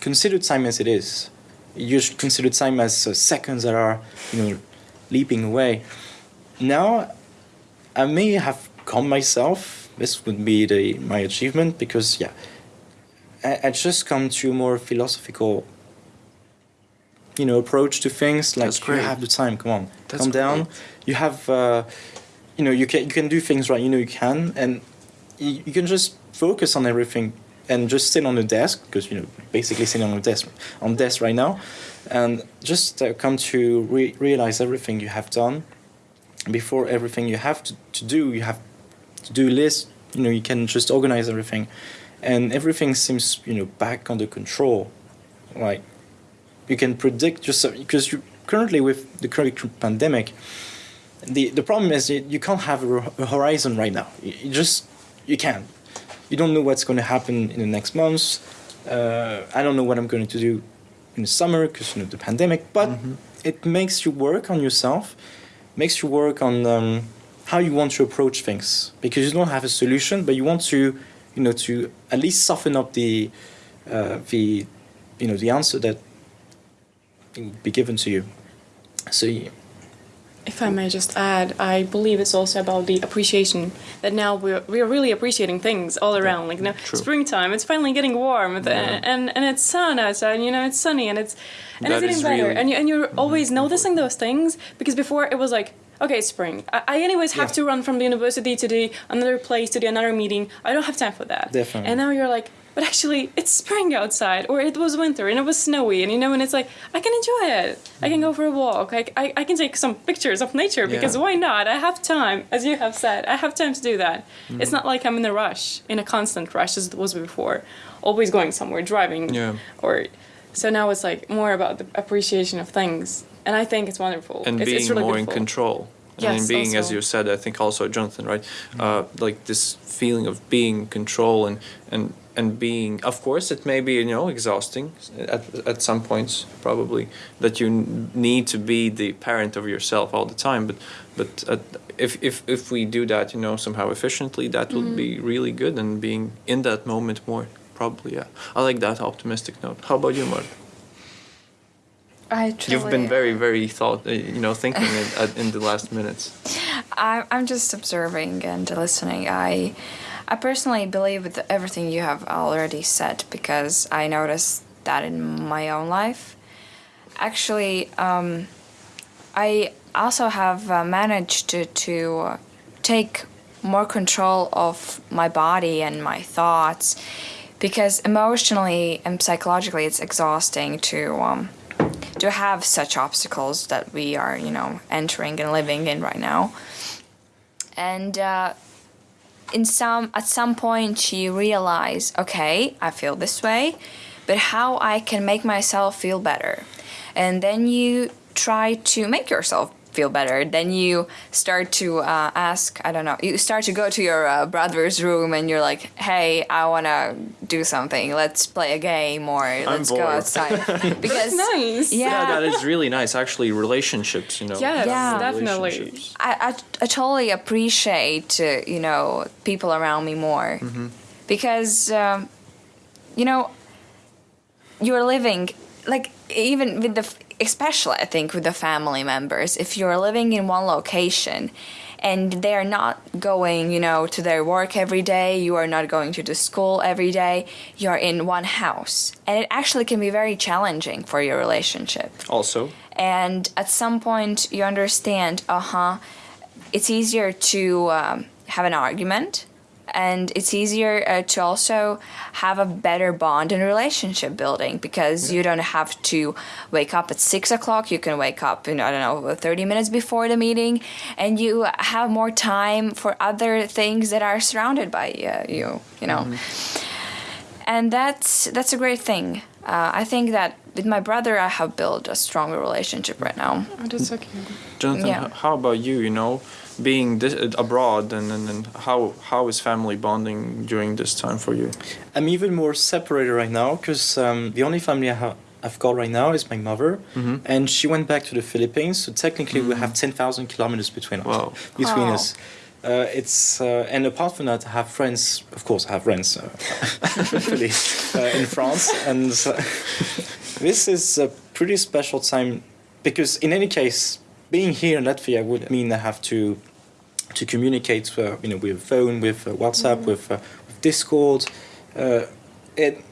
consider time as it is. You just consider time as uh, seconds that are you know leaping away. Now i may have calmed myself. This would be the my achievement because yeah i, I just come to a more philosophical you know approach to things like That's you have the time come on That's calm down. Great. you have uh, you know you can you can do things right you know you can and you, you can just focus on everything and just sit on the desk because you know basically sitting on the desk on desk right now and just uh, come to re- realize everything you have done. Before everything you have to, to do you have to do list you know you can just organize everything and everything seems you know back under control like you can predict yourself because you currently with the current pandemic the the problem is you, you can't have a, a horizon right now. You, you just you can't. You don't know what's going to happen in the next months. Uh, i don't know what i'm going to do in the summer because you know the pandemic but it makes you work on yourself makes you work on um, how you want to approach things. Because you don't have a solution but you want to you know to at least soften up the uh, the you know the answer that be given to you so yeah, If I may just add, I believe it's also about the appreciation that now we're, we're really appreciating things all around. Like, you know, True. springtime, it's finally getting warm, and, and, and it's sun outside, and, you know, it's sunny, and it's, and That it's getting better. really and, you, and you're mm-hmm. always mm-hmm. noticing those things because before it was like, okay, spring. I, I anyways have Yeah. to run from the university to the another place to the another meeting. I don't have time for that. Definitely. And now you're like, but actually, it's spring outside, or it was winter and it was snowy, and you know, and it's like I can enjoy it. I can go for a walk. I, I, I can take some pictures of nature because Yeah. why not? I have time, as you have said. I have time to do that. Mm. It's not like I'm in a rush, in a constant rush as it was before, always going somewhere, driving, Yeah. or so now it's like more about the appreciation of things, and I think it's wonderful. and it's, being it's really more in beautiful. control. And in Yes, being, as you said, I think also Jonathan, right? Uh, like this feeling of being in control and and and being. Of course, it may be you know exhausting at at some points probably that you need to be the parent of yourself all the time. But but uh, if if if we do that, you know, somehow efficiently, that would be really good. And being in that moment more probably. Yeah, I like that optimistic note. How about you, Mark? I truly, You've been very, very thought, uh, you know, thinking in, in the last minutes. I, I'm just observing and listening. I, I personally believe with everything you have already said because I noticed that in my own life. Actually, um, I also have uh, managed to, to take more control of my body and my thoughts because emotionally and psychologically it's exhausting to um, to have such obstacles that we are you know entering and living in right now and uh, in some at some point you realize okay i feel this way but how i can make myself feel better. And then you try to make yourself feel better then you start to uh, ask i don't know you start to go to your uh, brother's room and you're like hey i want to do something let's play a game or let's go outside because nice. yeah, Yeah, that is really nice. Actually, relationships, you know. Yes, Yeah. definitely. I, I, I totally appreciate uh, you know people around me more because um, you know you're living like even with the f- especially I think with the family members if you're living in one location and they're not going you know to their work every day you are not going to the school every day you're in one house. And it actually can be very challenging for your relationship. Also, and at some point you understand uh-huh it's easier to um, have an argument and it's easier uh, to also have a better bond and relationship building because you don't have to wake up at six o'clock. You can wake up in i don't know 30 minutes before the meeting. And you have more time for other things that are surrounded by uh, you you know. And that's that's a great thing. Uh, i think that with my brother i have built a stronger relationship right now. Oh, that's so cute. Jonathan, Yeah. h- how about you? You know, being this, uh, abroad, and, and, and how how is family bonding during this time for you? I'm even more separated right now because um, the only family I have. I've got right now is my mother, and she went back to the Philippines. So technically, we have ten thousand kilometers between us. Wow. Between Oh. us, uh, it's uh, and apart from that, I have friends. Of course, I have friends, uh, hopefully, uh, in France, and uh, this is a pretty special time because, in any case, being here in Latvia would mean I have to to communicate, uh, you know, with phone, with uh, WhatsApp, with, uh, with Discord. Uh, it,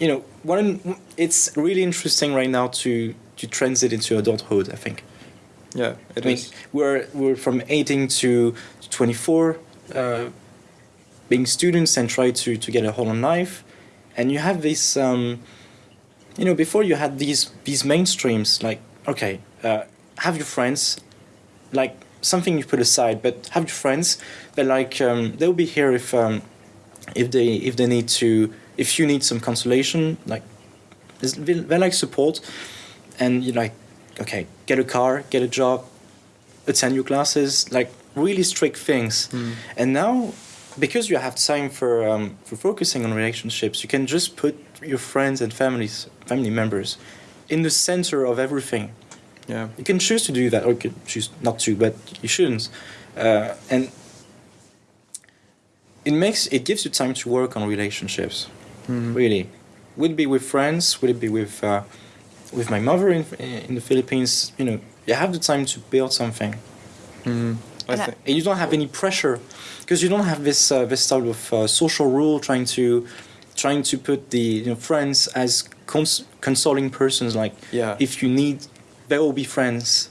you know, one, it's really interesting right now to to transit into adulthood. I think. Yeah, it I mean, is. we're we're from 18 to 24, uh, being students and try to to get a hold on life, and you have this. Um, you know, before you had these these mainstreams like okay, uh, have your friends, like something you put aside, but have your friends. They're like um, they'll be here if um, if they if they need to if you need some consolation like they're like support, and you're like okay, get a car, get a job, attend your classes, like really strict things. And now, because you have time for um, for focusing on relationships, you can just put your friends and families, family members, in the center of everything. Yeah. You can choose to do that, or you can choose not to, but you shouldn't. Uh, and it makes it gives you time to work on relationships. Really, would it be with friends? Would it be with uh, with my mother in in the Philippines? You know, you have the time to build something, I And I- and you don't have any pressure because you don't have this uh, this type of uh, social rule trying to trying to put the you know, friends as cons- consoling persons. Like, Yeah. if you need, they will be friends.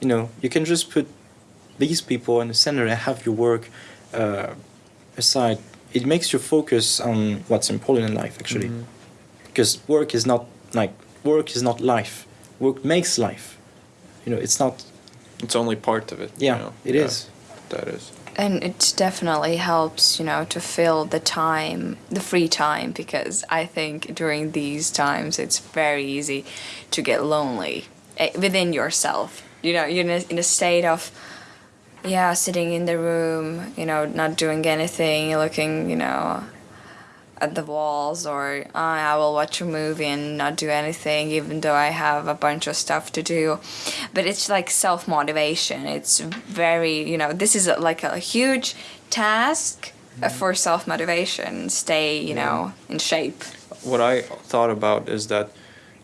You know, you can just put these people in the center and have your work uh, aside. It makes you focus on what's important in life, actually, because work is not like work is not life. Work makes life. You know, it's not. it's only part of it. you Yeah, know? it Yeah, is. That is. And it definitely helps you know to fill the time the free time because i think during these times it's very easy to get lonely eh, within yourself. You know you're in a, in a state of yeah sitting in the room you know not doing anything looking you know at the walls or uh, I will watch a movie and not do anything even though I have a bunch of stuff to do. But it's like self motivation it's very you know this is like a huge task uh, for self motivation stay you know in shape. What I thought about is that,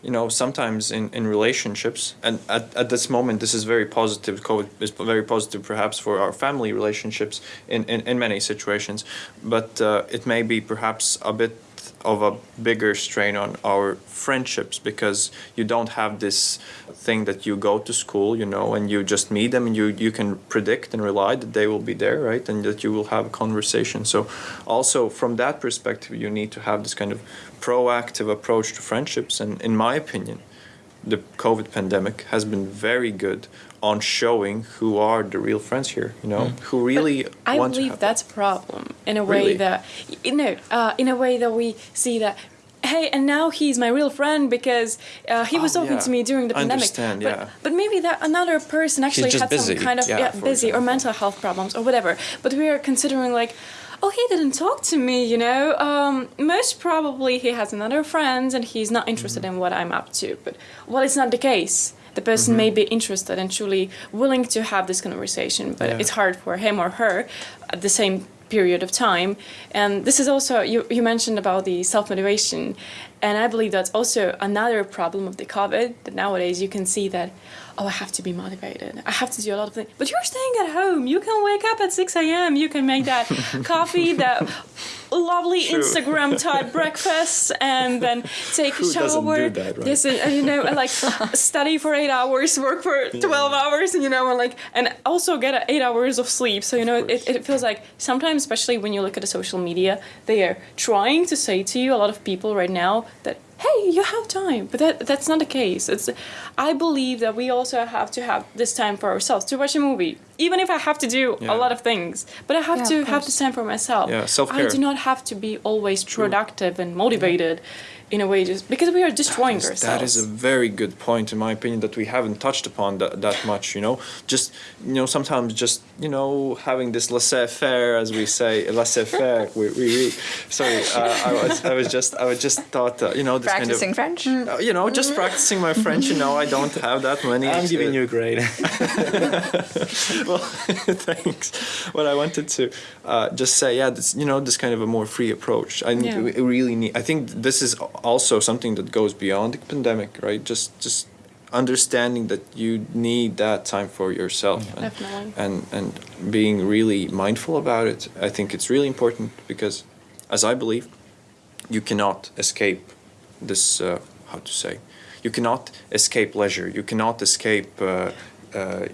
you know, sometimes in, in relationships, and at, at this moment, this is very positive. COVID is very positive, perhaps, for our family relationships in, in, in many situations, but uh, it may be perhaps a bit of a bigger strain on our friendships because you don't have this thing that you go to school, you know, and you just meet them and you, you can predict and rely that they will be there, right? And that you will have a conversation. So, also from that perspective, you need to have this kind of proactive approach to friendships. And in my opinion, the COVID pandemic has been very good on showing who are the real friends here, you know, who really I want to believe have that's a problem in a way Really? that you know, uh, in a way that we see that. Hey, and now he's my real friend because uh, he was Oh, talking yeah. to me during the I pandemic. understand, but, yeah. but maybe that another person actually had busy, some kind of yeah, yeah, for busy or mental health problems or whatever. But we are considering like, oh, he didn't talk to me. You know, um, most probably he has another friends and he's not interested Mm-hmm. in what I'm up to. But well, it's not the case. The person may be interested and truly willing to have this conversation, but Yeah. it's hard for him or her at the same period of time. And this is also, you, you mentioned about the self motivation. And I believe that's also another problem of the COVID that nowadays you can see that, oh, I have to be motivated. I have to do a lot of things. But you're staying at home. You can wake up at 6 a.m. You can make that coffee, that lovely True. Instagram type breakfast, and then take Who a shower. doesn't do that, right? Yes, and, and, you know, like study for eight hours, work for 12 hours, and you know, and like, and also get eight hours of sleep. So, you know, it, it feels like sometimes, especially when you look at the social media, they are trying to say to you, a lot of people right now, that hey, you have time, but that that's not the case. It's, I believe that we also have to have this time for ourselves to watch a movie, even if I have to do Yeah. a lot of things. But I have Yeah, to have course. this time for myself. Yeah, I self-care. do not have to be always productive and motivated in a way just because we are destroying That is- ourselves. That is a very good point, in my opinion, that we haven't touched upon that, that much. You know, just you know, sometimes just you know, having this laissez-faire, as we say, laissez-faire. we, we, we, sorry, uh, I was, I was just, I was just thought, uh, you know, this practicing kind of, uh, you know, just practicing my French. You know, I don't have that many. I'm giving you a grade. well, thanks. What I wanted to uh, just say, yeah, this, you know, this kind of a more free approach. I think Yeah. we really need. I think this is also something that goes beyond the pandemic, right? Just, just understanding that you need that time for yourself, and, Definitely. and and being really mindful about it. I think it's really important because, as I believe, you cannot escape this. Uh, how to say? You cannot escape leisure. You cannot escape. Uh, uh,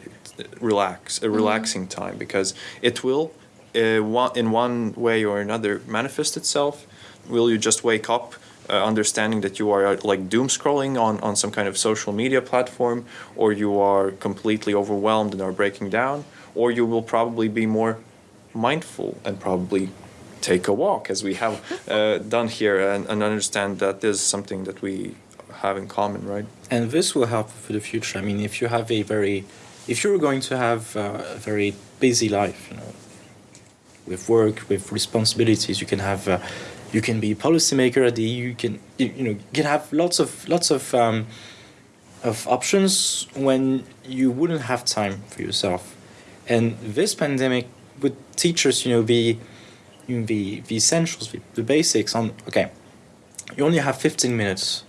relax a relaxing time because it will uh, one, in one way or another manifest itself will you just wake up uh, understanding that you are uh, like doom scrolling on, on some kind of social media platform or you are completely overwhelmed and are breaking down or you will probably be more mindful and probably take a walk as we have uh, done here and, and understand that there's something that we have in common right and this will help for the future. I mean, if you have a very, if you're going to have uh, a very busy life, you know, with work, with responsibilities, you can have, uh, you can be a policymaker at the EU. You can, you, know, you can have lots of lots of um, of options when you wouldn't have time for yourself. And this pandemic would teach us, you know, the you know, the the essentials, the, the basics on. Okay, you only have 15 minutes.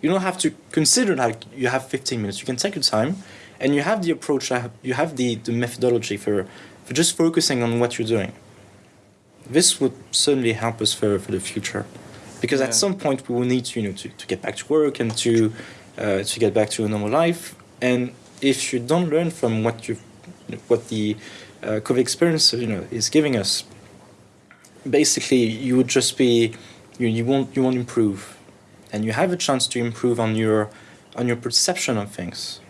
You don't have to consider like you have 15 minutes. You can take your time, and you have the approach. You have the, the methodology for for just focusing on what you're doing. This would certainly help us for, for the future, because Yeah. at some point we will need to you know to, to get back to work and to uh, to get back to a normal life. And if you don't learn from what you what the uh, COVID experience you know is giving us, basically you would just be you, you won't you won't improve and you have a chance to improve on your on your perception of things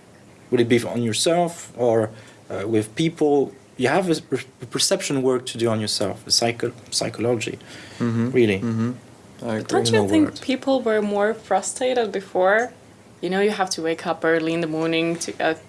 would it be on yourself or uh, with people you have a, per- a perception work to do on yourself a psycho- psychology really mm-hmm. I agree. Don't you a think word. people were more frustrated before? You know, you have to wake up early in the morning to get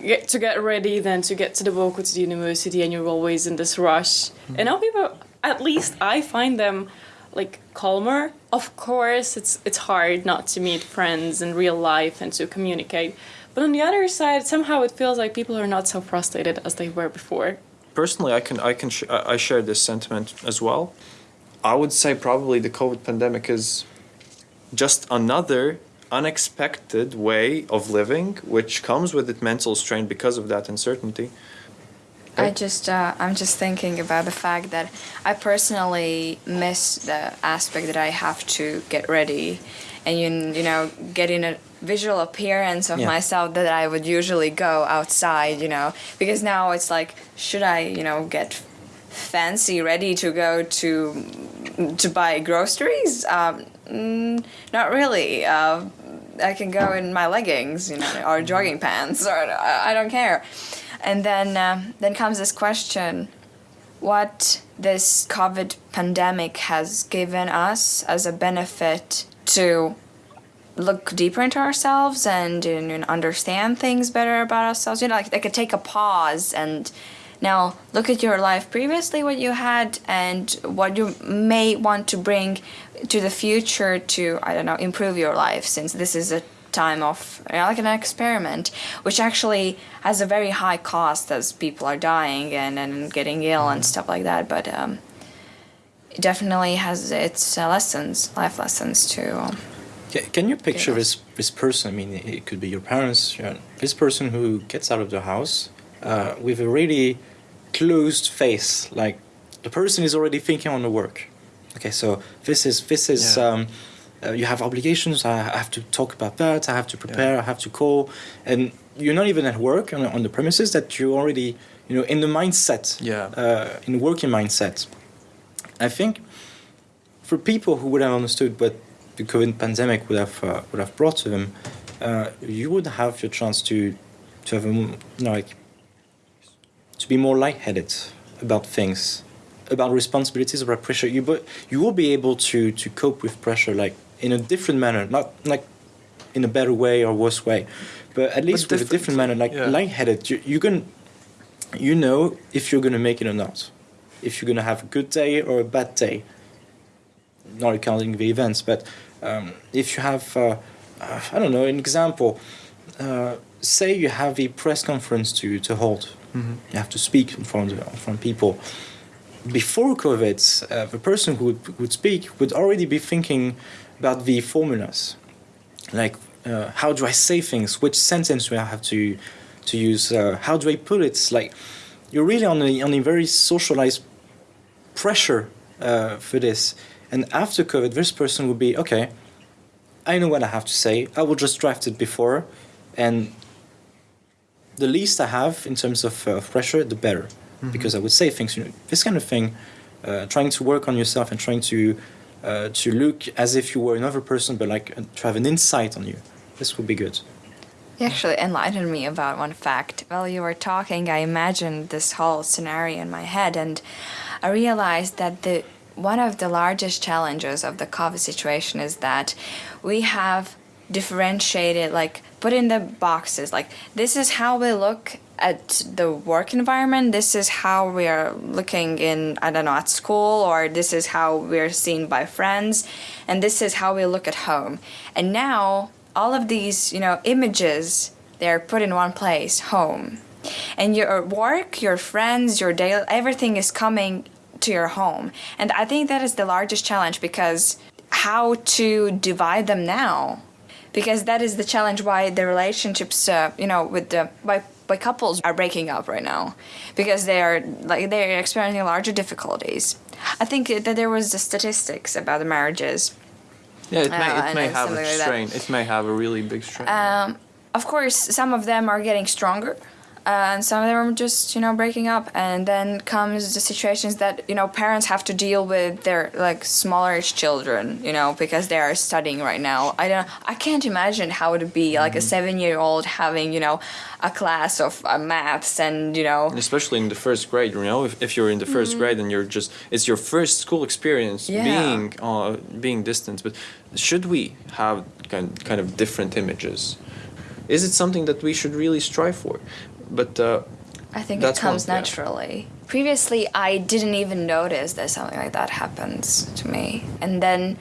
get to get ready, then to get to the walk to the university, and you're always in this rush. And now people, at least I find them like calmer. Of course, it's it's hard not to meet friends in real life and to communicate. But on the other side, somehow it feels like people are not so frustrated as they were before. personally, I can I can sh- I share this sentiment as well. I would say probably the COVID pandemic is just another unexpected way of living, which comes with it mental strain because of that uncertainty. I just uh, I'm just thinking about the fact that I personally miss the aspect that I have to get ready, and you you know getting a visual appearance of Yeah. myself that I would usually go outside, you know, because now it's like should I you know get fancy ready to go to to buy groceries? Um, mm, not really. Uh, I can go in my leggings, you know, or jogging pants, or I I don't care. And then um then comes this question: What this COVID pandemic has given us as a benefit to look deeper into ourselves and know, understand things better about ourselves. You know, like, like I take a pause and now look at your life previously, what you had, and what you may want to bring to the future to I don't know improve your life. Since this is a time of you know, like an experiment, which actually has a very high cost as people are dying and, and getting ill and stuff like that. But um, it definitely has its uh, lessons, life lessons too. Um, Can you picture this this person? I mean, it could be your parents. You know, this person who gets out of the house uh, with a really closed face, like the person is already thinking on the work. Okay, so this is this is Yeah. um, uh, you have obligations. I have to talk about that. I have to prepare. I have to call, and you're not even at work on, on the premises. That you're already you know in the mindset. Yeah. Uh, in the working mindset. I think for people who would have understood what the COVID pandemic would have uh, would have brought to them, uh, you would have your chance to to have a, you know, like to be more lightheaded about things, about responsibilities, about pressure. You but you will be able to to cope with pressure like in a different manner, not like in a better way or worse way, but at least with a different manner, like yeah. lightheaded. You you can you know if you're gonna make it or not, if you're gonna have a good day or a bad day. Not accounting the events, but um, if you have, uh, uh, I don't know, an example. Uh, say you have a press conference to to hold. You have to speak in front of in front of people. Before COVID, uh, the person who would, would speak would already be thinking about the formulas, like uh, how do I say things, which sentence do I have to to use, uh, how do I put it. Like you're really on a on a very socialized pressure uh, for this. And after COVID, this person would be okay. I know what I have to say. I will just draft it before, and the least I have in terms of uh, pressure, the better, because I would say things. You know, this kind of thing, uh, trying to work on yourself and trying to uh, to look as if you were another person, but like uh, to have an insight on you. This would be good. You actually enlightened me about one fact. While you were talking, I imagined this whole scenario in my head, and I realized that the one of the largest challenges of the COVID situation is that we have differentiated, like put in the boxes, like this is how we look at the work environment. This is how we are looking in, I don't know, at school, or this is how we're seen by friends, and this is how we look at home. And now all of these, you know, images, they're put in one place, home. And your work, your friends, your daily, everything is coming to your home. And I think that is the largest challenge because how to divide them now? Because that is the challenge why the relationships, uh, you know, with the by by couples are breaking up right now because they are like they're experiencing larger difficulties. I think that there was the statistics about the marriages Yeah, it may, Uh, it may have a like strain. It may have a really big strain. Um, of course, some of them are getting stronger, uh, and some of them are just you know breaking up. And then comes the situations that you know parents have to deal with their like smallerish children, you know, because they are studying right now. I don't. I can't imagine how it would be like a seven-year-old having you know a class of uh, maths and you know. especially in the first grade you know if, if you're in the 1st grade and you're just it's your first school experience Yeah. being uh, being distant but should we have kind, kind of different images is it something that we should really strive for? But uh, I think it comes one, yeah. naturally. Previously, I didn't even notice that something like that happens to me, and then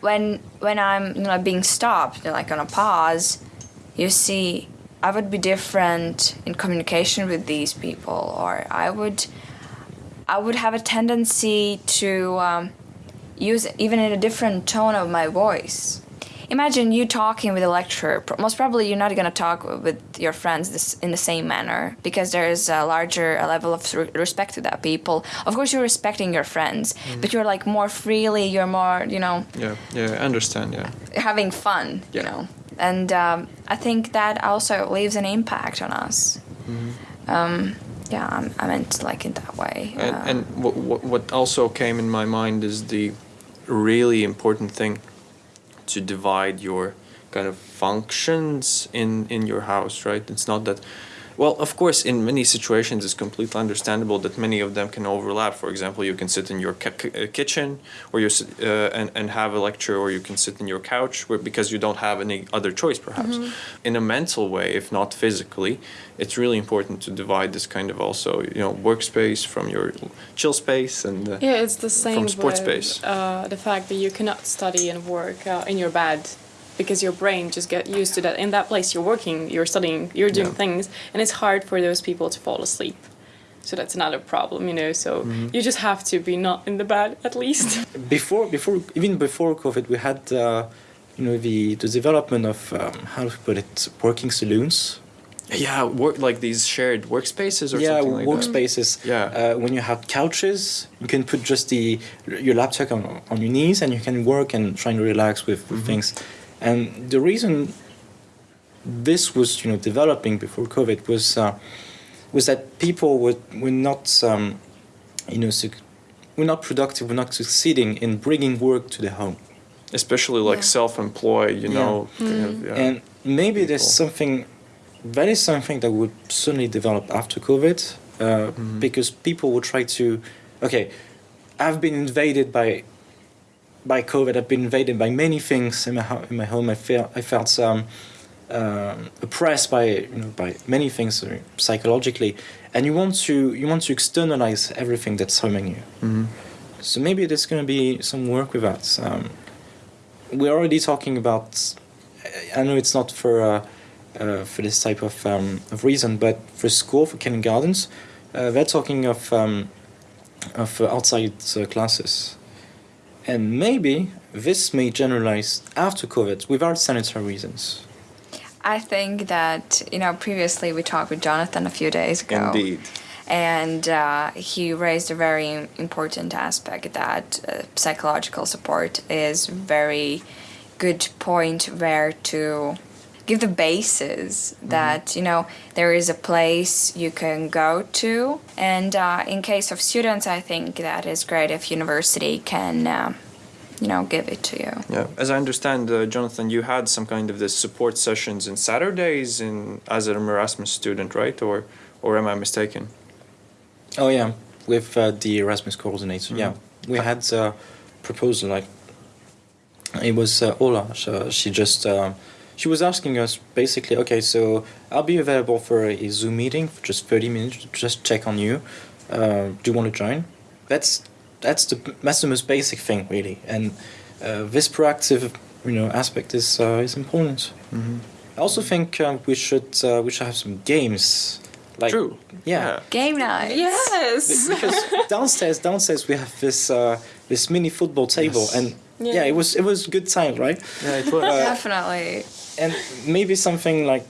when when I'm you know being stopped, like on a pause, you see I would be different in communication with these people, or I would I would have a tendency to um, use even in a different tone of my voice. Imagine you talking with a lecturer. Most probably, you're not going to talk with your friends this, in the same manner because there is a larger a level of respect to that people. Of course, you're respecting your friends, but you're like more freely. You're more, you know, yeah, yeah, I understand. Yeah. having fun. You know, and um, I think that also leaves an impact on us. Um, yeah, I'm, I meant like in that way. And, Uh, and what, what also came in my mind is the really important thing to divide your kind of functions in, in your house, right? It's not that, well, of course, in many situations, it's completely understandable that many of them can overlap. For example, you can sit in your ki- ki- kitchen or you uh, and, and have a lecture, or you can sit in your couch where, because you don't have any other choice, perhaps. In a mental way, if not physically, it's really important to divide this kind of also, you know, workspace from your chill space and uh, Yeah, it's the same from sports with space. Uh, the fact that you cannot study and work uh, in your bed because your brain just get used to that. In that place, you're working, you're studying, you're doing Yeah. things, and it's hard for those people to fall asleep. So that's another problem, you know. So Mm-hmm. you just have to be not in the bed at least. before before even before COVID, we had uh, you know the the development of um, how to put it working saloons. yeah, work like these shared workspaces or yeah, something like that. workspaces. Yeah. Uh, when you have couches, you can put just the your laptop on, on your knees and you can work and try and relax with Mm-hmm. things. And the reason this was you know developing before COVID was uh, was that people were were not um, you know were not productive, were not succeeding in bringing work to the home. Especially like Yeah. self-employed, you Yeah. know. kind of, yeah. And maybe there's something, that is something that would certainly develop after COVID, uh, Mm-hmm. because people will try to, okay, I've been invaded by, by COVID. I've been invaded by many things in my in my home. I felt I felt um, um, oppressed by you know by many things uh, psychologically, and you want to you want to externalize everything that's harming you. Mhm. So maybe there's going to be some work with that. Um, we're already talking about. I know it's not for uh, uh, for this type of um, of reason, but for school for kindergartens, uh, they're talking of um, of outside uh, classes, and maybe this may generalize after COVID without sanitary reasons. I think that you know previously we talked with Jonathan a few days ago. Indeed. And uh, he raised a very important aspect that uh, psychological support is very good point where to give the basis that you know there is a place you can go to and uh, in case of students i think that is great if university can uh, you know give it to you Yeah, as I understand, uh, Jonathan, you had some kind of this support sessions in Saturdays in as an Erasmus student, right? Or, or am I mistaken? Oh yeah, with uh, the Erasmus coordinator. Yeah, we had a proposal like it was uh, Ola. So she just uh, she was asking us basically, okay, so I'll be available for a Zoom meeting for just thirty minutes, to just check on you. Uh, do you want to join? That's that's the that's the most basic thing really, and uh, this proactive you know aspect is uh, is important. I also think uh, we should uh, we should have some games. Like, True. Yeah. game night yes. because downstairs downstairs we have this uh, this mini football table Yes. and yeah. Yeah. it was it was good time right Yeah, it was. definitely and maybe something like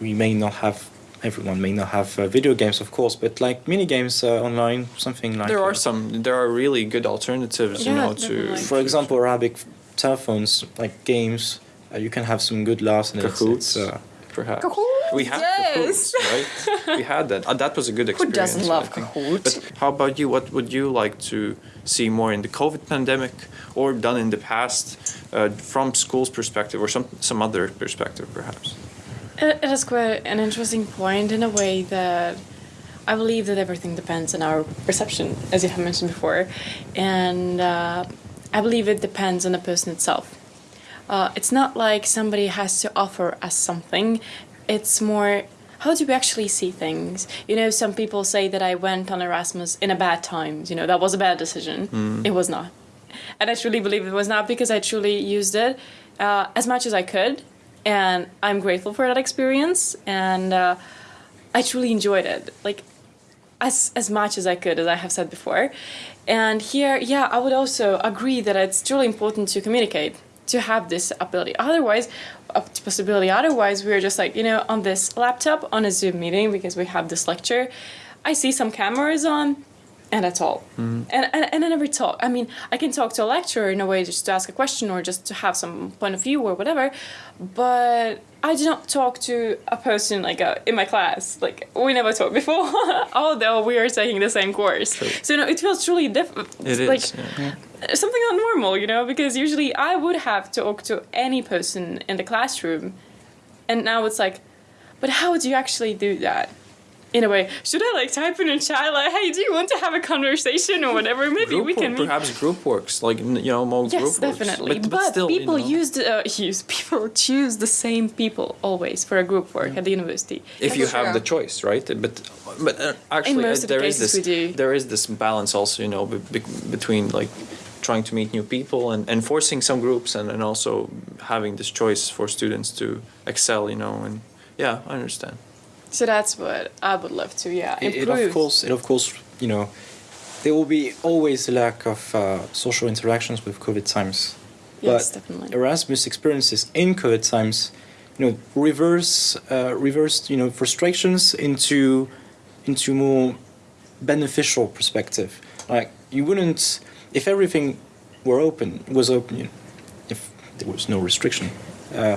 we may not have everyone may not have uh, video games of course but like mini games uh, online something like there uh, are some. There are really good alternatives, you know, definitely. to for example arabic telephones like games uh, you can have some good laughs and it's, Kahoots. it's, uh, perhaps. Kahoot, We had yes. Kahoots, right? we had that. Uh, that was a good experience. Who experience. doesn't love I think. Kahoot? But how about you? What would you like to see more in the COVID pandemic, or done in the past, uh, from school's perspective, or some some other perspective, perhaps? It it is quite an interesting point in a way that I believe that everything depends on our perception, as you have mentioned before, and uh, I believe it depends on the person itself. uh, it's not like somebody has to offer us something. It's more how do we actually see things? You know, some people say that I went on Erasmus in a bad time. You know, that was a bad decision. It was not. And I truly believe it was not because I truly used it uh, as much as I could. And I'm grateful for that experience. And uh, I truly enjoyed it. Like, as as much as I could, as I have said before. And here, yeah, I would also agree that it's truly important to communicate, to have this ability. Otherwise, possibility. Otherwise, we're just like you know on this laptop on a Zoom meeting because we have this lecture. I see some cameras on, and that's all. And, and and I never talk. I mean, I can talk to a lecturer in a way just to ask a question or just to have some point of view or whatever, but I do not talk to a person like uh, in my class. Like we never talked before, although we are taking the same course. So you know, it feels truly different. It is. like yeah. something not normal, you know, because usually I would have to talk to any person in the classroom, and now it's like, but how do you actually do that? In a way, should I like type in a chat like, "Hey, do you want to have a conversation or whatever?" Maybe Group we work, can meet. perhaps group works like you know more Yes, group works. definitely. But, But, but still, you people know, use the, uh, use people choose the same people always for a group work at the university. if you That's have the choice, right? But but uh, actually, uh, of the there is this there is this balance also, you know, be, be, between like trying to meet new people and, and forcing some groups and, and also having this choice for students to excel, you know, and yeah, I understand. So that's what I would love to, yeah, improve. it of course, it of course, you know, there will be always a lack of uh, social interactions with COVID times. Yes, but definitely. Erasmus experiences in COVID times, you know, reverse, uh, reversed, you know, frustrations into, into more beneficial perspective. Like you wouldn't, if everything were open, was open, you know, if there was no restriction. Uh,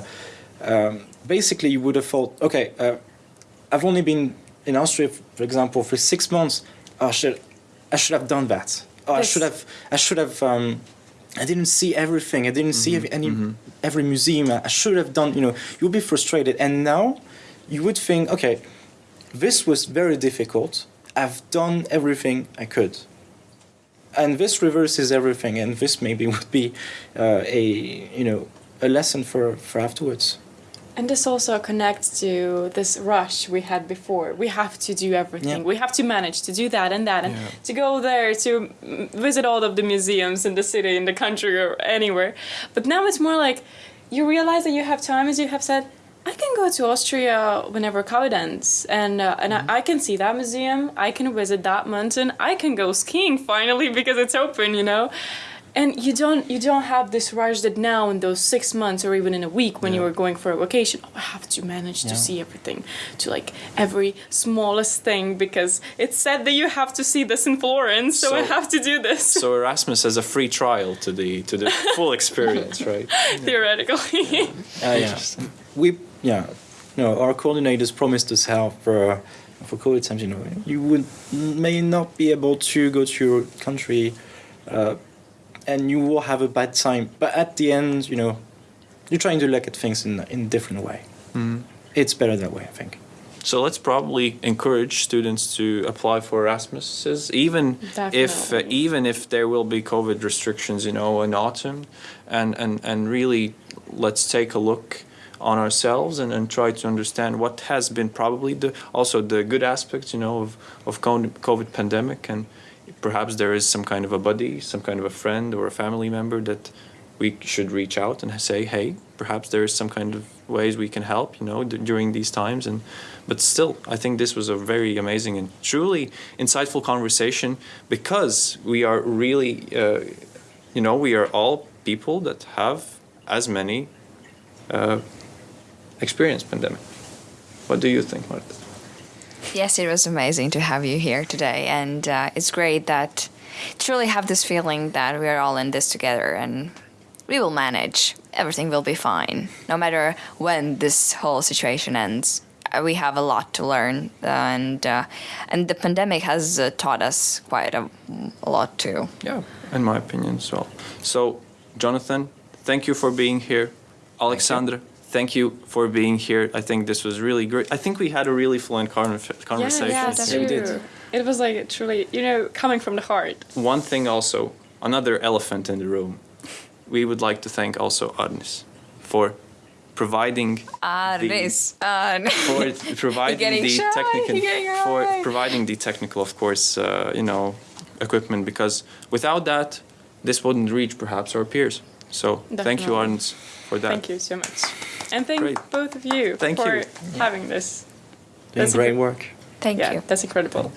um, basically, you would have thought, okay, uh, I've only been in Austria, for example, for six months. Oh, I should, I should have done that. Oh, I should have, I should have. Um, I didn't see everything. I didn't see every, any every museum. I should have done. You know, you'll be frustrated. And now, you would think, okay, this was very difficult. I've done everything I could. And this reverses everything. And this maybe would be uh, a you know a lesson for for afterwards. And this also connects to this rush we had before. We have to do everything. Yeah. We have to manage to do that and that, and Yeah. to go there to mm, visit all of the museums in the city, in the country, or anywhere. But now it's more like you realize that you have time, as you have said. I can go to Austria whenever COVID ends, and uh, and I, I can see that museum. I can visit that mountain. I can go skiing finally because it's open, you know. And you don't you don't have this rush that now in those six months or even in a week when you were going for a vacation. Oh, I have to manage to see everything, to like every smallest thing because it's said that you have to see this in Florence, so, I have to do this So Erasmus has a free trial to the to the full experience, right? theoretically. Uh, yeah. We yeah. No, our coordinators promised us help for for COVID times. You know, you would may not be able to go to your country, uh, and you will have a bad time. But at the end, you know, you're trying to look at things in in a different way. It's better that way, I think. So let's probably encourage students to apply for Erasmuses, even if uh, even if there will be COVID restrictions, you know, in autumn, and and and really let's take a look on ourselves and, and try to understand what has been probably the also the good aspects, you know, of of COVID pandemic, and perhaps there is some kind of a buddy, some kind of a friend or a family member that we should reach out and say, hey, perhaps there is some kind of ways we can help, you know, during these times. And but still, I think this was a very amazing and truly insightful conversation because we are really, uh, you know, we are all people that have as many uh, experienced pandemic. What do you think, Marta? Yes, it was amazing to have you here today, and uh, it's great that truly have this feeling that we are all in this together, and we will manage. Everything will be fine, no matter when this whole situation ends. Uh, We have a lot to learn, and uh, and the pandemic has uh, taught us quite a, a lot too. Yeah, in my opinion as well. So, Jonathan, thank you for being here. Alexandra, thank you for being here. I think this was really great. I think we had a really fluent conver- conversation. Yeah, that's true. we did. It was like truly, you know, coming from the heart. One thing also, another elephant in the room. We would like to thank also Arnis. for providing Aris. Uh, for providing the shy, technical for shy. providing the technical, of course, uh, you know, equipment because without that, this wouldn't reach perhaps our peers. So thank you, Definitely. Arns, for that. Thank you so much. And thank Great. both of you Thank for you. having this. Doing That's great work. Thank yeah, you. that's incredible.